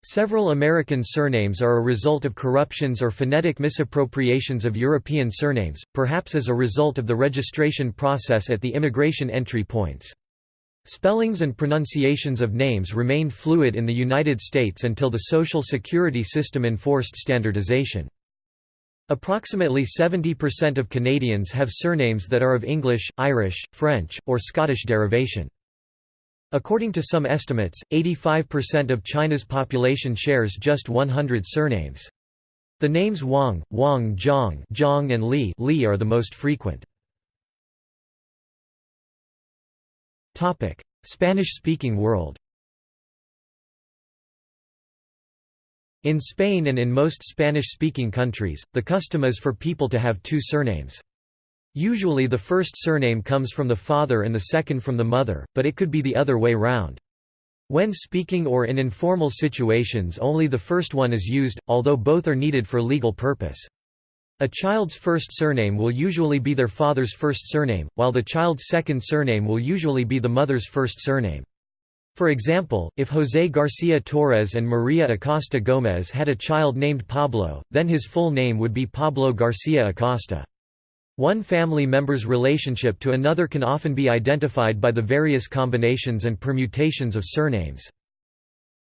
Several American surnames are a result of corruptions or phonetic misappropriations of European surnames, perhaps as a result of the registration process at the immigration entry points. Spellings and pronunciations of names remained fluid in the United States until the Social Security system enforced standardization. Approximately 70% of Canadians have surnames that are of English, Irish, French, or Scottish derivation. According to some estimates, 85% of China's population shares just 100 surnames. The names Wang, Wang Zhang, Zhang and Li, Li are the most frequent. Topic: Spanish-speaking world. In Spain and in most Spanish-speaking countries, the custom is for people to have two surnames. Usually the first surname comes from the father and the second from the mother, but it could be the other way round. When speaking or in informal situations only the first one is used, although both are needed for legal purpose. A child's first surname will usually be their father's first surname, while the child's second surname will usually be the mother's first surname. For example, if José García Torres and María Acosta Gómez had a child named Pablo, then his full name would be Pablo García Acosta. One family member's relationship to another can often be identified by the various combinations and permutations of surnames.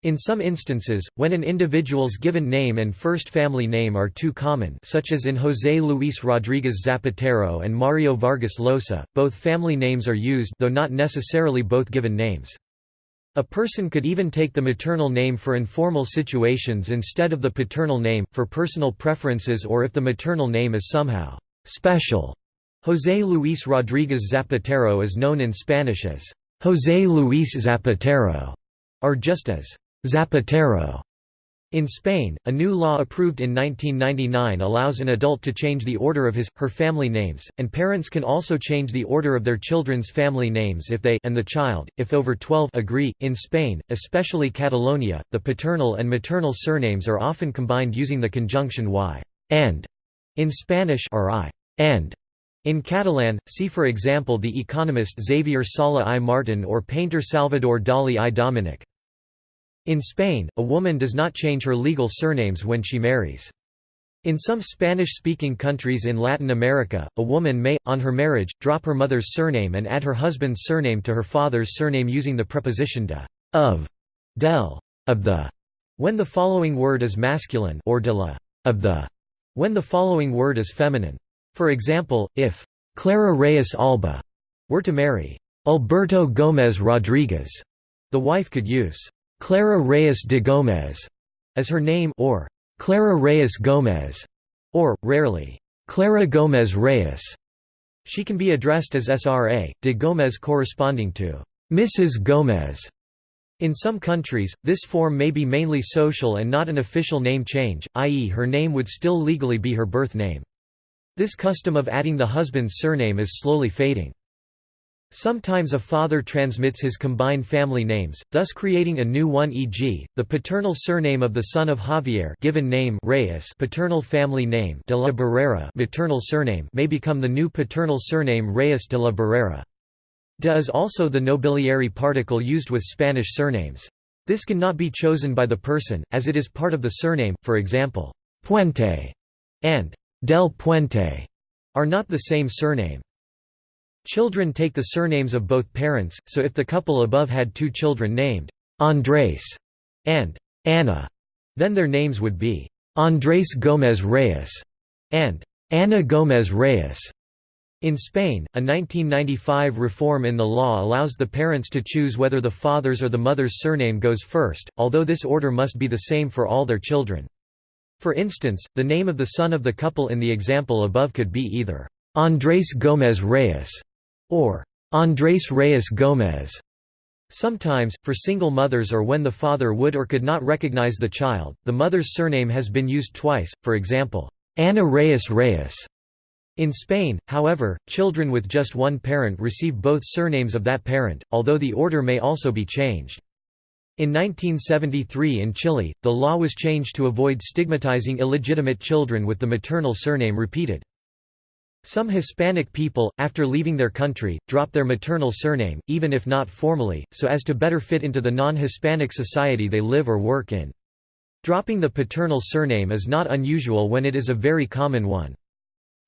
In some instances, when an individual's given name and first family name are too common such as in José Luis Rodríguez Zapatero and Mario Vargas Llosa, both family names are used though not necessarily both given names. A person could even take the maternal name for informal situations instead of the paternal name, for personal preferences or if the maternal name is somehow special. José Luis Rodríguez Zapatero is known in Spanish as José Luis Zapatero, or just as Zapatero. In Spain, a new law approved in 1999 allows an adult to change the order of his, her family names, and parents can also change the order of their children's family names if they and the child, if over 12 agree. In Spain, especially Catalonia, the paternal and maternal surnames are often combined using the conjunction y and in Spanish or i and in Catalan, see for example the economist Xavier Sala i Martin or painter Salvador Dalí i Domènech. In Spain, a woman does not change her legal surnames when she marries. In some Spanish-speaking countries in Latin America, a woman may, on her marriage, drop her mother's surname and add her husband's surname to her father's surname using the preposition de, of, del, of the, when the following word is masculine or de la, of the, when the following word is feminine. For example, if Clara Reyes Alba were to marry Alberto Gómez Rodríguez, the wife could use Clara Reyes de Gómez as her name or Clara Reyes Gómez, or, rarely, Clara Gómez Reyes. She can be addressed as Sra. de Gómez corresponding to Mrs. Gómez. In some countries, this form may be mainly social and not an official name change, i.e. her name would still legally be her birth name. This custom of adding the husband's surname is slowly fading. Sometimes a father transmits his combined family names, thus creating a new one e.g., the paternal surname of the son of Javier given name Reyes paternal family name de la Barrera maternal surname may become the new paternal surname Reyes de la Barrera. De is also the nobiliary particle used with Spanish surnames. This cannot be chosen by the person, as it is part of the surname, for example, Puente and del Puente are not the same surname. Children take the surnames of both parents, so if the couple above had two children named Andrés and Ana, then their names would be Andrés Gómez Reyes and Ana Gómez Reyes. In Spain, a 1995 reform in the law allows the parents to choose whether the father's or the mother's surname goes first, although this order must be the same for all their children. For instance, the name of the son of the couple in the example above could be either Andrés Gómez Reyes or Andrés Reyes Gómez. Sometimes, for single mothers or when the father would or could not recognize the child, the mother's surname has been used twice, for example, Ana Reyes Reyes. In Spain, however, children with just one parent receive both surnames of that parent, although the order may also be changed. In 1973 in Chile, the law was changed to avoid stigmatizing illegitimate children with the maternal surname repeated. Some Hispanic people, after leaving their country, drop their maternal surname, even if not formally, so as to better fit into the non-Hispanic society they live or work in. Dropping the paternal surname is not unusual when it is a very common one.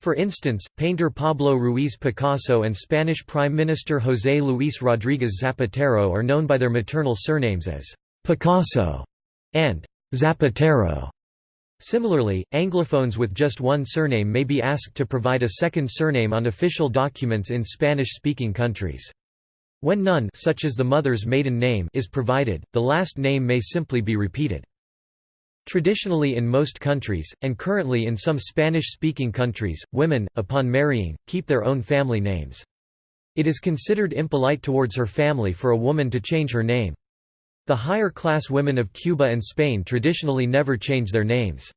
For instance, painter Pablo Ruiz Picasso and Spanish Prime Minister José Luis Rodríguez Zapatero are known by their maternal surnames as Picasso and Zapatero. Similarly, Anglophones with just one surname may be asked to provide a second surname on official documents in Spanish-speaking countries. When none such as the mother's maiden name is provided, the last name may simply be repeated. Traditionally in most countries, and currently in some Spanish-speaking countries, women, upon marrying, keep their own family names. It is considered impolite towards her family for a woman to change her name. The higher-class women of Cuba and Spain traditionally never change their names.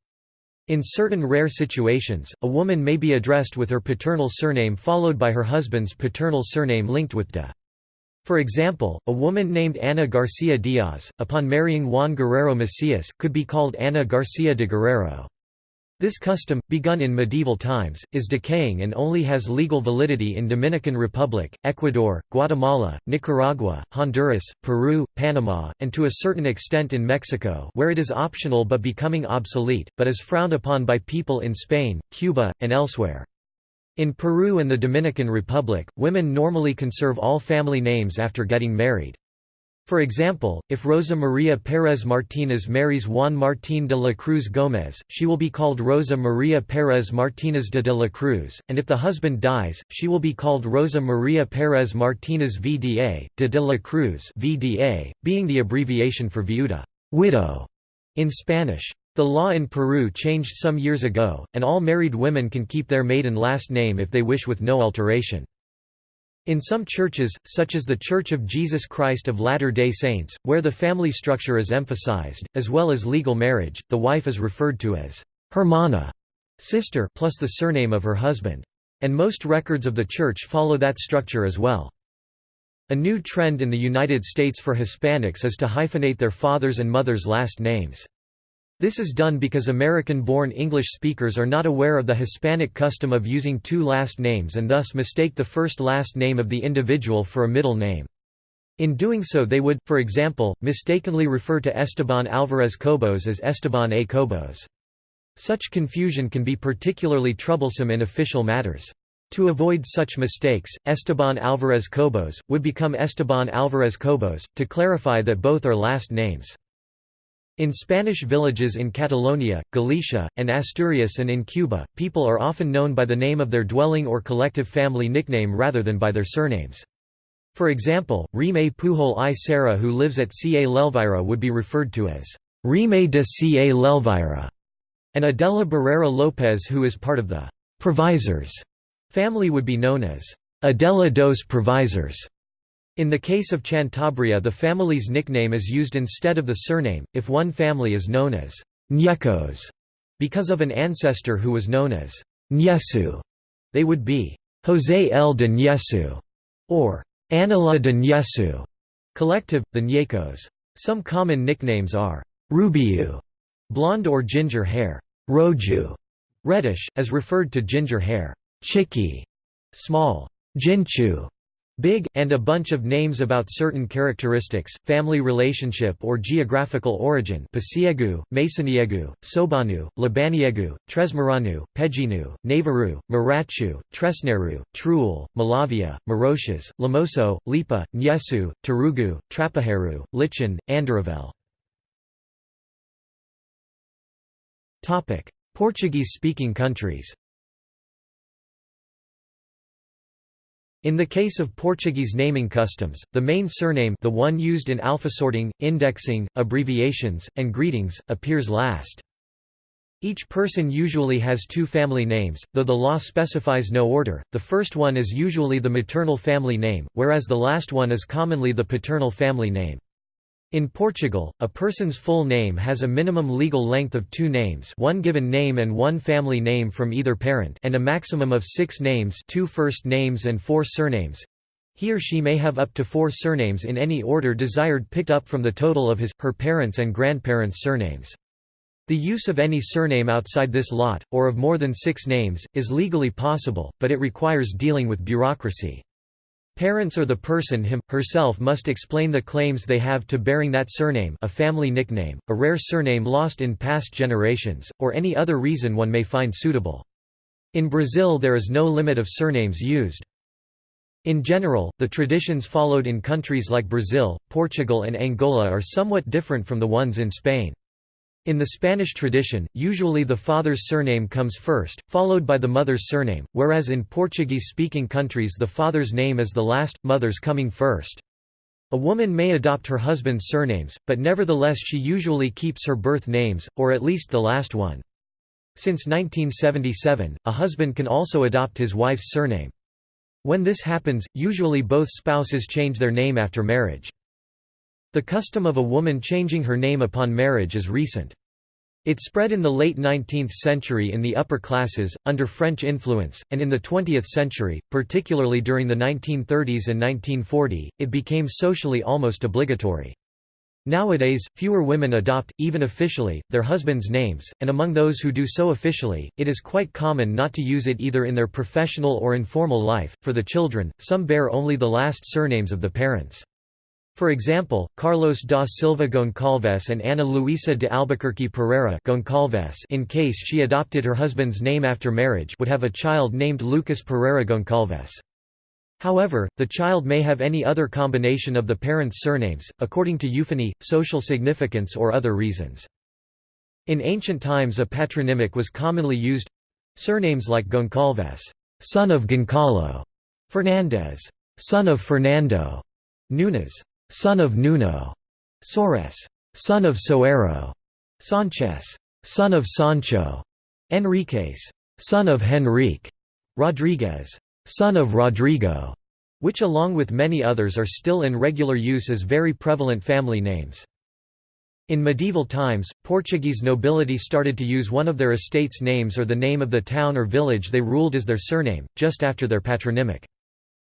In certain rare situations, a woman may be addressed with her paternal surname followed by her husband's paternal surname linked with de. For example, a woman named Ana Garcia Diaz, upon marrying Juan Guerrero Macias, could be called Ana Garcia de Guerrero. This custom, begun in medieval times, is decaying and only has legal validity in Dominican Republic, Ecuador, Guatemala, Nicaragua, Honduras, Peru, Panama, and to a certain extent in Mexico where it is optional but becoming obsolete, but is frowned upon by people in Spain, Cuba, and elsewhere. In Peru and the Dominican Republic, women normally conserve all family names after getting married. For example, if Rosa Maria Pérez Martínez marries Juan Martín de la Cruz Gómez, she will be called Rosa Maria Pérez Martínez de de la Cruz, and if the husband dies, she will be called Rosa Maria Pérez Martínez VDA, de de la Cruz VDA, being the abbreviation for viuda widow", in Spanish. The law in Peru changed some years ago, and all married women can keep their maiden last name if they wish with no alteration. In some churches, such as the Church of Jesus Christ of Latter-day Saints, where the family structure is emphasized, as well as legal marriage, the wife is referred to as hermana, sister plus the surname of her husband. And most records of the church follow that structure as well. A new trend in the United States for Hispanics is to hyphenate their father's and mother's last names. This is done because American-born English speakers are not aware of the Hispanic custom of using two last names and thus mistake the first last name of the individual for a middle name. In doing so they would, for example, mistakenly refer to Esteban Alvarez Cobos as Esteban A. Cobos. Such confusion can be particularly troublesome in official matters. To avoid such mistakes, Esteban Alvarez Cobos, would become Esteban Alvarez Cobos, to clarify that both are last names. In Spanish villages in Catalonia, Galicia, and Asturias and in Cuba, people are often known by the name of their dwelling or collective family nickname rather than by their surnames. For example, Rime Pujol i Serra who lives at Ca l'Elvira would be referred to as Rime de Ca l'Elvira, and Adela Barrera Lopez who is part of the Provisors family would be known as Adela dos Provisors. In the case of Cantabria the family's nickname is used instead of the surname, if one family is known as Nyekos because of an ancestor who was known as Nyesu, they would be José L. de Nyesu or Anila de Nyesu, collective, the Nyekos. Some common nicknames are Rubiu, blonde or ginger hair, Roju, reddish, as referred to ginger hair, Chiki, small, Jinchu, Big, and a bunch of names about certain characteristics, family relationship or geographical origin Pasiegu, Masoniegu, Sobanu, Labaniegu, Tresmaranu, Pejinu, Navaru, Marachu, Tresneru, Truel, Malavia, Maroches, Lamoso, Lipa, Nyesu, Tarugu, Trapajeru, Lichin, Andaravel. Portuguese-speaking countries In the case of Portuguese naming customs, the main surname the one used in alphasorting, indexing, abbreviations, and greetings, appears last. Each person usually has two family names, though the law specifies no order, the first one is usually the maternal family name, whereas the last one is commonly the paternal family name. In Portugal, a person's full name has a minimum legal length of two names one given name and one family name from either parent and a maximum of six names two first names and four surnames. He or she may have up to four surnames in any order desired picked up from the total of his, her parents' and grandparents' surnames. The use of any surname outside this lot, or of more than six names, is legally possible, but it requires dealing with bureaucracy. Parents or the person him, herself must explain the claims they have to bearing that surname a family nickname, a rare surname lost in past generations, or any other reason one may find suitable. In Brazil there is no limit of surnames used. In general, the traditions followed in countries like Brazil, Portugal and Angola are somewhat different from the ones in Spain. In the Spanish tradition, usually the father's surname comes first, followed by the mother's surname, whereas in Portuguese-speaking countries the father's name is the last, mother's coming first. A woman may adopt her husband's surnames, but nevertheless she usually keeps her birth names, or at least the last one. Since 1977, a husband can also adopt his wife's surname. When this happens, usually both spouses change their name after marriage. The custom of a woman changing her name upon marriage is recent. It spread in the late 19th century in the upper classes, under French influence, and in the 20th century, particularly during the 1930s and 1940, it became socially almost obligatory. Nowadays, fewer women adopt, even officially, their husbands' names, and among those who do so officially, it is quite common not to use it either in their professional or informal life. For the children, some bear only the last surnames of the parents. For example, Carlos da Silva Goncalves and Ana Luisa de Albuquerque Pereira Goncalves in case she adopted her husband's name after marriage would have a child named Lucas Pereira Goncalves. However, the child may have any other combination of the parents' surnames, according to euphony, social significance or other reasons. In ancient times a patronymic was commonly used surnames like Goncalves, son of Goncalo, Fernandez, son of Fernando, Nunes, son of Nuno, Soares, son of Soeiro, Sanchez, son of Sancho, Enriquez, son of Henrique, Rodriguez, son of Rodrigo, which along with many others are still in regular use as very prevalent family names. In medieval times, Portuguese nobility started to use one of their estate's names or the name of the town or village they ruled as their surname, just after their patronymic.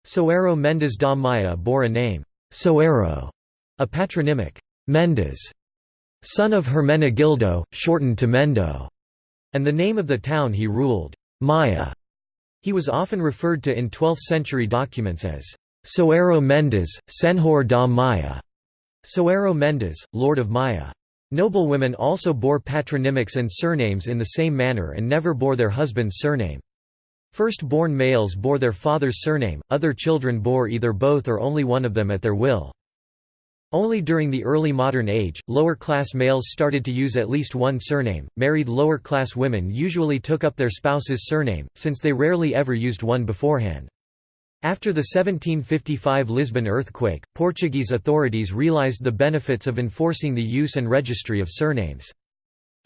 Soeiro Mendes da Maia bore a name, Soeiro, a patronymic, Mendes, son of Hermenegildo, shortened to Mendo, and the name of the town he ruled, Maia. He was often referred to in 12th-century documents as Soeiro Mendes, Senhor da Maia, Soeiro Mendes, Lord of Maia. Noblewomen also bore patronymics and surnames in the same manner and never bore their husband's surname. First-born males bore their father's surname, other children bore either both or only one of them at their will. Only during the early modern age, lower-class males started to use at least one surname. Married lower-class women usually took up their spouse's surname, since they rarely ever used one beforehand. After the 1755 Lisbon earthquake, Portuguese authorities realized the benefits of enforcing the use and registry of surnames.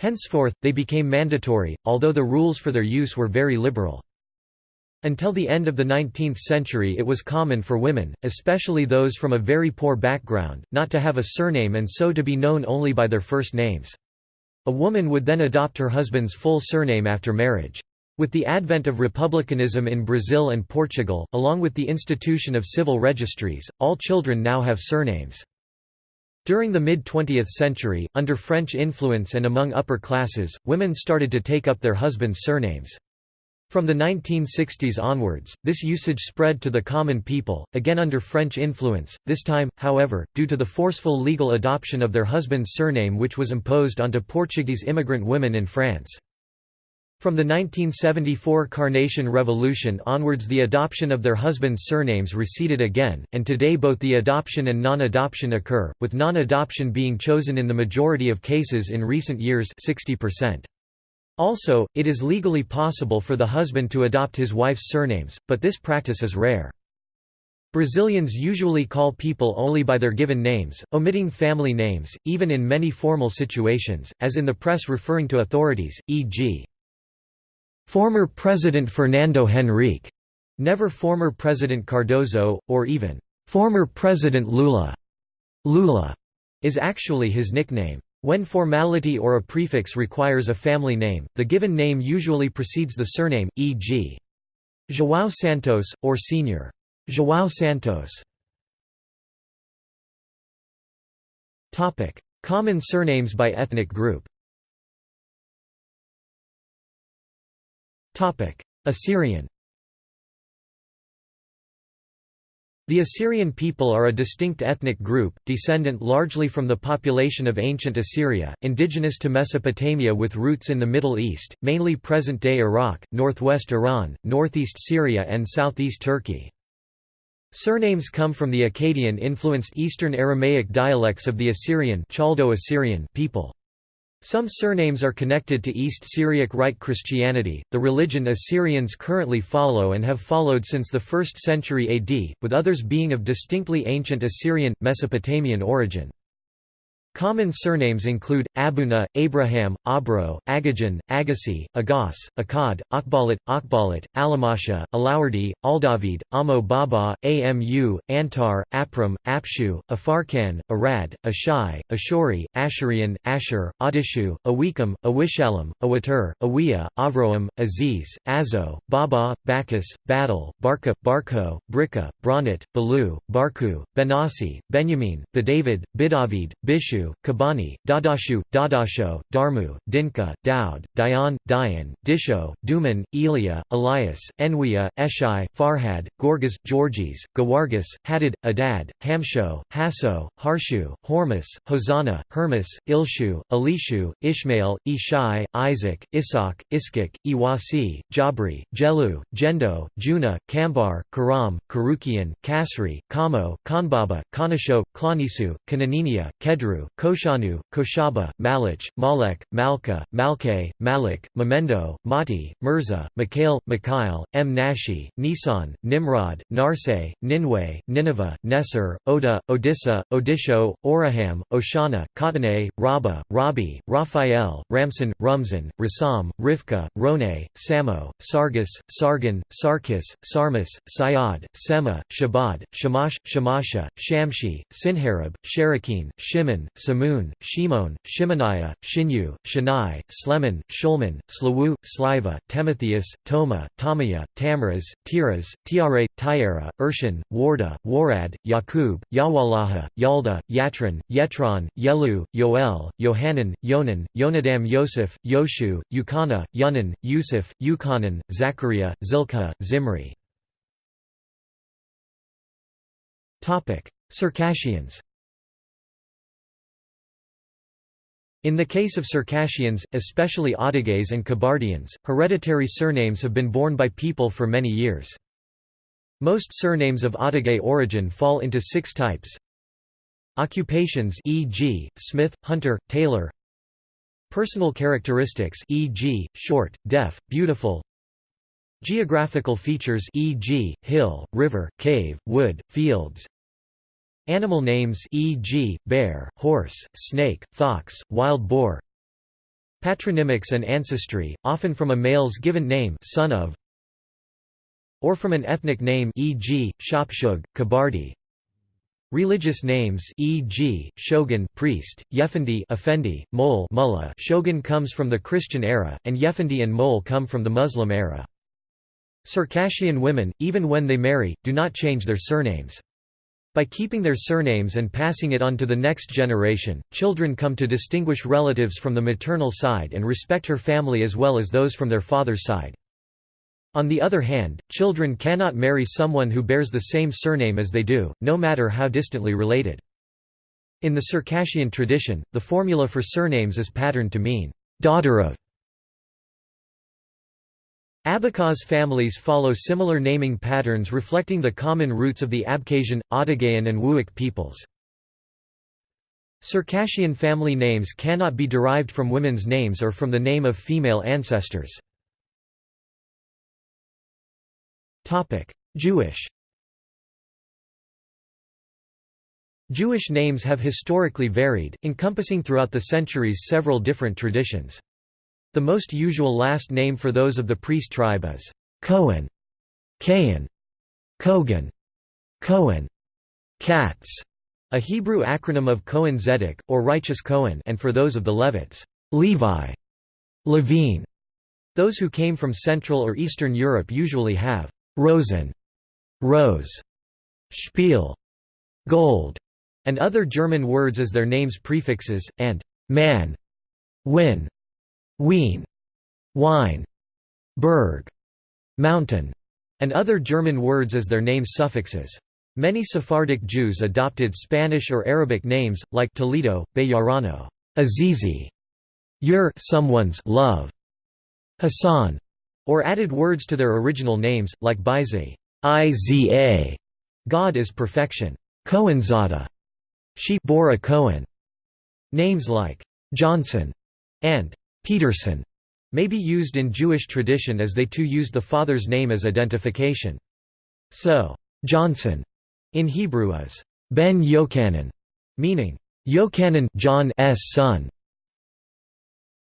Henceforth, they became mandatory, although the rules for their use were very liberal. Until the end of the 19th century it was common for women, especially those from a very poor background, not to have a surname and so to be known only by their first names. A woman would then adopt her husband's full surname after marriage. With the advent of republicanism in Brazil and Portugal, along with the institution of civil registries, all children now have surnames. During the mid-20th century, under French influence and among upper classes, women started to take up their husbands' surnames. From the 1960s onwards, this usage spread to the common people, again under French influence, this time, however, due to the forceful legal adoption of their husband's surname which was imposed onto Portuguese immigrant women in France. From the 1974 Carnation Revolution onwards the adoption of their husbands' surnames receded again, and today both the adoption and non-adoption occur, with non-adoption being chosen in the majority of cases in recent years 60%. Also, it is legally possible for the husband to adopt his wife's surnames, but this practice is rare. Brazilians usually call people only by their given names, omitting family names, even in many formal situations, as in the press referring to authorities, e.g. former President Fernando Henrique, never former President Cardoso, or even former President Lula. Lula is actually his nickname. When formality or a prefix requires a family name, the given name usually precedes the surname, e.g. João Santos, or Sr. João Santos. Common surnames by ethnic group Assyrian The Assyrian people are a distinct ethnic group, descendant largely from the population of ancient Assyria, indigenous to Mesopotamia with roots in the Middle East, mainly present-day Iraq, northwest Iran, northeast Syria and southeast Turkey. Surnames come from the Akkadian-influenced Eastern Aramaic dialects of the Assyrian, Chaldo-Assyrian people. Some surnames are connected to East Syriac Rite Christianity, the religion Assyrians currently follow and have followed since the 1st century AD, with others being of distinctly ancient Assyrian, Mesopotamian origin. Common surnames include, Abuna, Abraham, Abro, Agajan, Agassi, Agas, Akkad, Akbalat, Akbalat, Alamasha, Alawardi, Aldavid, Amo Baba, Amu, Antar, Apram, Apshu, Afarkan, Arad, Ashai, Ashori, Ashurian, Asher, Adishu, Awikam, Awishalam, Awatur, Awiya, Avroam, Aziz, Azo, Baba, Bacchus, Battle, Barka, Barko, Brika, Bronit, Balu, Barku, Benassi, Benjamin, Bedavid, Bidavid, Bishu, Kabani, Dadashu, Dadasho, Darmu, Dinka, Daud, Dayan, Dayan, Disho, Duman, Elia, Elias, Enwia, Eshai, Farhad, Gorgas, Georgis, Gawargas, Hadid, Adad, Hamsho, Hasso, Harshu, Hormus, Hosanna, Hermas, Ilshu, Elishu, Ishmael, Ishai, Isaac, Isaac, Iskik, Iwasi, Jabri, Jelu, Jendo, Juna, Kambar, Karam, Karukian, Kasri, Kamo, Kanbaba, Kanasho, Klanisu, Kananinia, Kedru, Koshanu, Koshaba, Malich, Malek, Malka, Malke, Malik, Memendo, Mati, Mirza, Mikhail, Mikhail, M. Nashi, Nisan, Nimrod, Narse, Ninwe, Nineveh, Nesser, Oda, Odissa, Odisho, Oraham, Oshana, Khatane, Rabba, Rabi, Raphael, Ramson, Rumzan, Rasam, Rivka, Rone, Samo, Sargis, Sargon, Sarkis, Sarmas, Sayad, Sema, Shabad, Shamash, Shamasha, Shamshi, Sinharib, Sherakin, Shimon, Samun, Shimon, Shimoniah, Shinyu, Shanai, Sleman, Shulman, Slawu, Sliva, Timotheus, Toma, Tamaya, Tamraz, Tiras, Tiare, Tyara, Urshan, Warda, Warad, Yakub, Yawalaha, Yalda, Yatran, Yetron, Yelu, Yoel, Yohanan, Yonan, Yonadam Yosef, Yoshu, Yukana, Yunan, Yusuf, Yukanan, Zachariah, Zilkha, Zimri. Circassians In the case of Circassians, especially Adyghes and Kabardians, hereditary surnames have been borne by people for many years. Most surnames of Adyghe origin fall into six types. Occupations e.g., smith, hunter, tailor Personal characteristics e.g., short, deaf, beautiful Geographical features e.g., hill, river, cave, wood, fields Animal names e.g., bear, horse, snake, fox, wild boar Patronymics and ancestry, often from a male's given name son of, or from an ethnic name e.g., Shapshug, Kabardi Religious names e.g., shogun priest, Yefendi effendi, mole mullah shogun comes from the Christian era, and Yefendi and mole come from the Muslim era. Circassian women, even when they marry, do not change their surnames. By keeping their surnames and passing it on to the next generation, children come to distinguish relatives from the maternal side and respect her family as well as those from their father's side. On the other hand, children cannot marry someone who bears the same surname as they do, no matter how distantly related. In the Circassian tradition, the formula for surnames is patterned to mean, daughter of Abkhaz families follow similar naming patterns reflecting the common roots of the Abkhazian, Otogayan and Ubykh peoples. Circassian family names cannot be derived from women's names or from the name of female ancestors. Jewish Jewish names have historically varied, encompassing throughout the centuries several different traditions. The most usual last name for those of the priest tribe is Cohen, Kayan, Kogan, Cohen, Katz, a Hebrew acronym of Cohen Zedek, or Righteous Cohen and for those of the Levites, Levi, Levine. Those who came from Central or Eastern Europe usually have Rosen, Rose, Spiel, Gold, and other German words as their names prefixes, and man, win, Wien, wine, berg, mountain, and other German words as their name suffixes. Many Sephardic Jews adopted Spanish or Arabic names, like Toledo, Bayarano, Azizi, Ur someone's love, Hassan, or added words to their original names, like Bizi, Iza, God is perfection, Cohenzada, she bore a Cohen. Names like Johnson and Peterson may be used in Jewish tradition as they too used the father's name as identification. So, Johnson in Hebrew is Ben Yochanan, meaning Yochanan John S. son.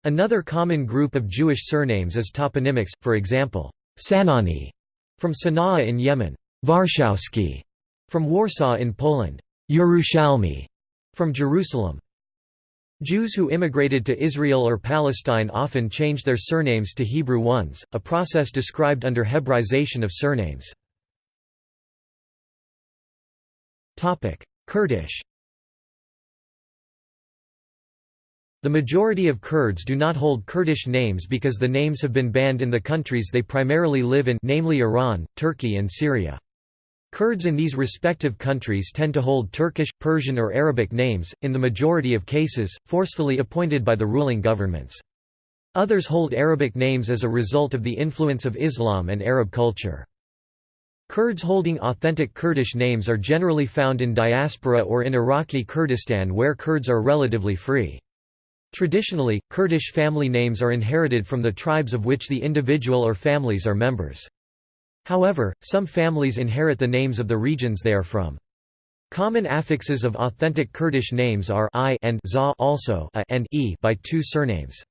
Another common group of Jewish surnames is toponymics, for example, Sanani from Sana'a in Yemen, Warshawski from Warsaw in Poland, Yerushalmi from Jerusalem. Jews who immigrated to Israel or Palestine often change their surnames to Hebrew ones, a process described under Hebraization of surnames. Kurdish The majority of Kurds do not hold Kurdish names because the names have been banned in the countries they primarily live in namely Iran, Turkey and Syria. Kurds in these respective countries tend to hold Turkish, Persian or Arabic names, in the majority of cases, forcefully appointed by the ruling governments. Others hold Arabic names as a result of the influence of Islam and Arab culture. Kurds holding authentic Kurdish names are generally found in diaspora or in Iraqi Kurdistan where Kurds are relatively free. Traditionally, Kurdish family names are inherited from the tribes of which the individual or families are members. However, some families inherit the names of the regions they are from. Common affixes of authentic Kurdish names are I and za also a and e by two surnames.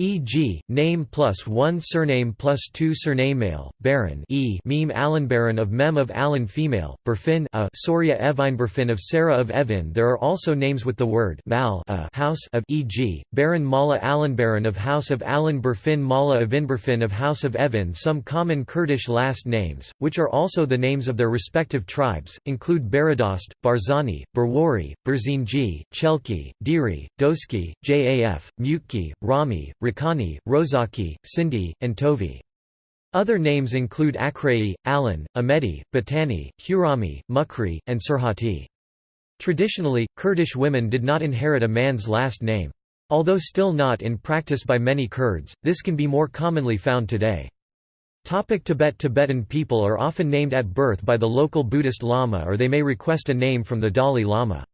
E.g., name plus one surname plus two surname male, Baron e meme Baron of Mem of Alan female, Berfin a Soria Berfin of Sarah of Evin There are also names with the word mal a house of e.g., Baron Mala Baron of House of Alan Berfin Mala Berfin of House of Evin Some common Kurdish last names, which are also the names of their respective tribes, include Baradost, Barzani, Berwari, Berzinji, Chelki, Diri, Doski, Jaf, Mutki, Rami, Rakani, Rozaki, Sindhi, and Tovi. Other names include Akrei, Alan, Ahmedi, Batani, Hurami, Mukri, and Surhati. Traditionally, Kurdish women did not inherit a man's last name. Although still not in practice by many Kurds, this can be more commonly found today. Topic Tibet Tibetan people are often named at birth by the local Buddhist Lama or they may request a name from the Dalai Lama.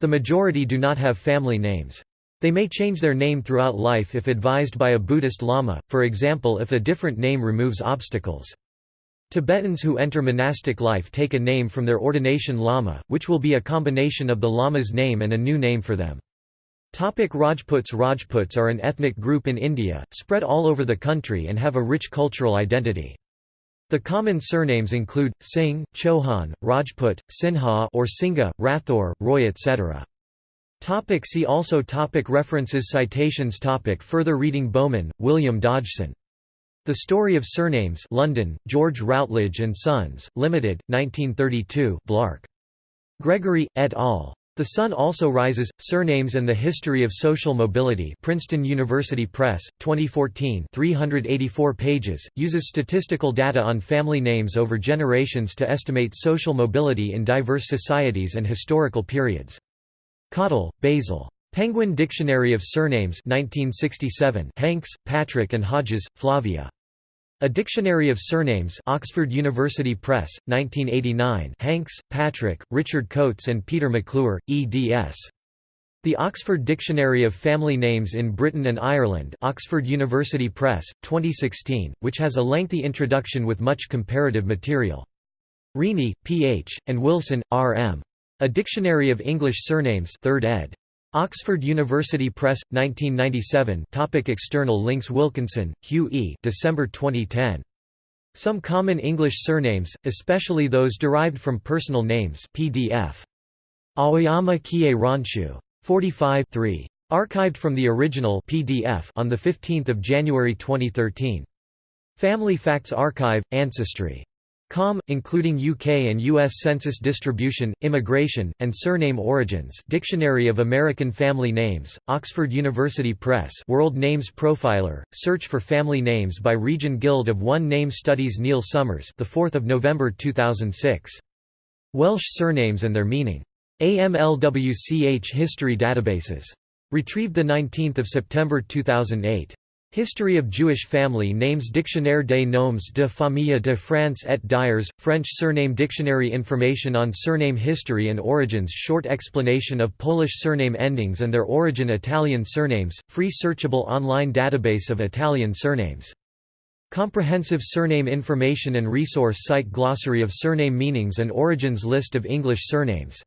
The majority do not have family names. They may change their name throughout life if advised by a Buddhist lama, for example if a different name removes obstacles. Tibetans who enter monastic life take a name from their ordination lama, which will be a combination of the lama's name and a new name for them. Topic Rajputs Rajputs are an ethnic group in India, spread all over the country and have a rich cultural identity. The common surnames include, Singh, Chauhan, Rajput, Sinha or Singha, Rathor, Roy etc. Topic see also topic References Citations topic Further reading Bowman, William Dodgson. The Story of Surnames London, George Routledge and Sons, Limited, 1932 Clark. Gregory, et al. The Son Also Rises, Surnames and the History of Social Mobility Princeton University Press, 2014 384 pages, uses statistical data on family names over generations to estimate social mobility in diverse societies and historical periods. Cottle, Basil. Penguin Dictionary of Surnames 1967 Hanks, Patrick and Hodges, Flavia. A Dictionary of Surnames Oxford University Press, 1989 Hanks, Patrick, Richard Coates and Peter McClure, eds. The Oxford Dictionary of Family Names in Britain and Ireland Oxford University Press, 2016, which has a lengthy introduction with much comparative material. Reaney, P.H., and Wilson, R.M. A Dictionary of English Surnames 3rd ed. Oxford University Press, 1997 Topic External links Wilkinson, Hugh E. December 2010. Some common English surnames, especially those derived from personal names PDF. Aoyama Kie Ronshu. 45 3. Archived from the original PDF on 15 January 2013. Family Facts Archive, Ancestry. Com, including UK and US census distribution, immigration, and surname origins Dictionary of American Family Names, Oxford University Press World Names Profiler, Search for Family Names by Region Guild of One Name Studies Neil Summers the 4th of November 2006. Welsh surnames and their meaning. AMLWCH History Databases. Retrieved 19 September 2008. History of Jewish Family Names Dictionnaire des Noms de Famille de France et d'Ailleurs, French Surname Dictionary Information on Surname History and Origins Short explanation of Polish surname endings and their origin Italian surnames, free searchable online database of Italian surnames. Comprehensive surname information and resource site Glossary of surname meanings and origins List of English surnames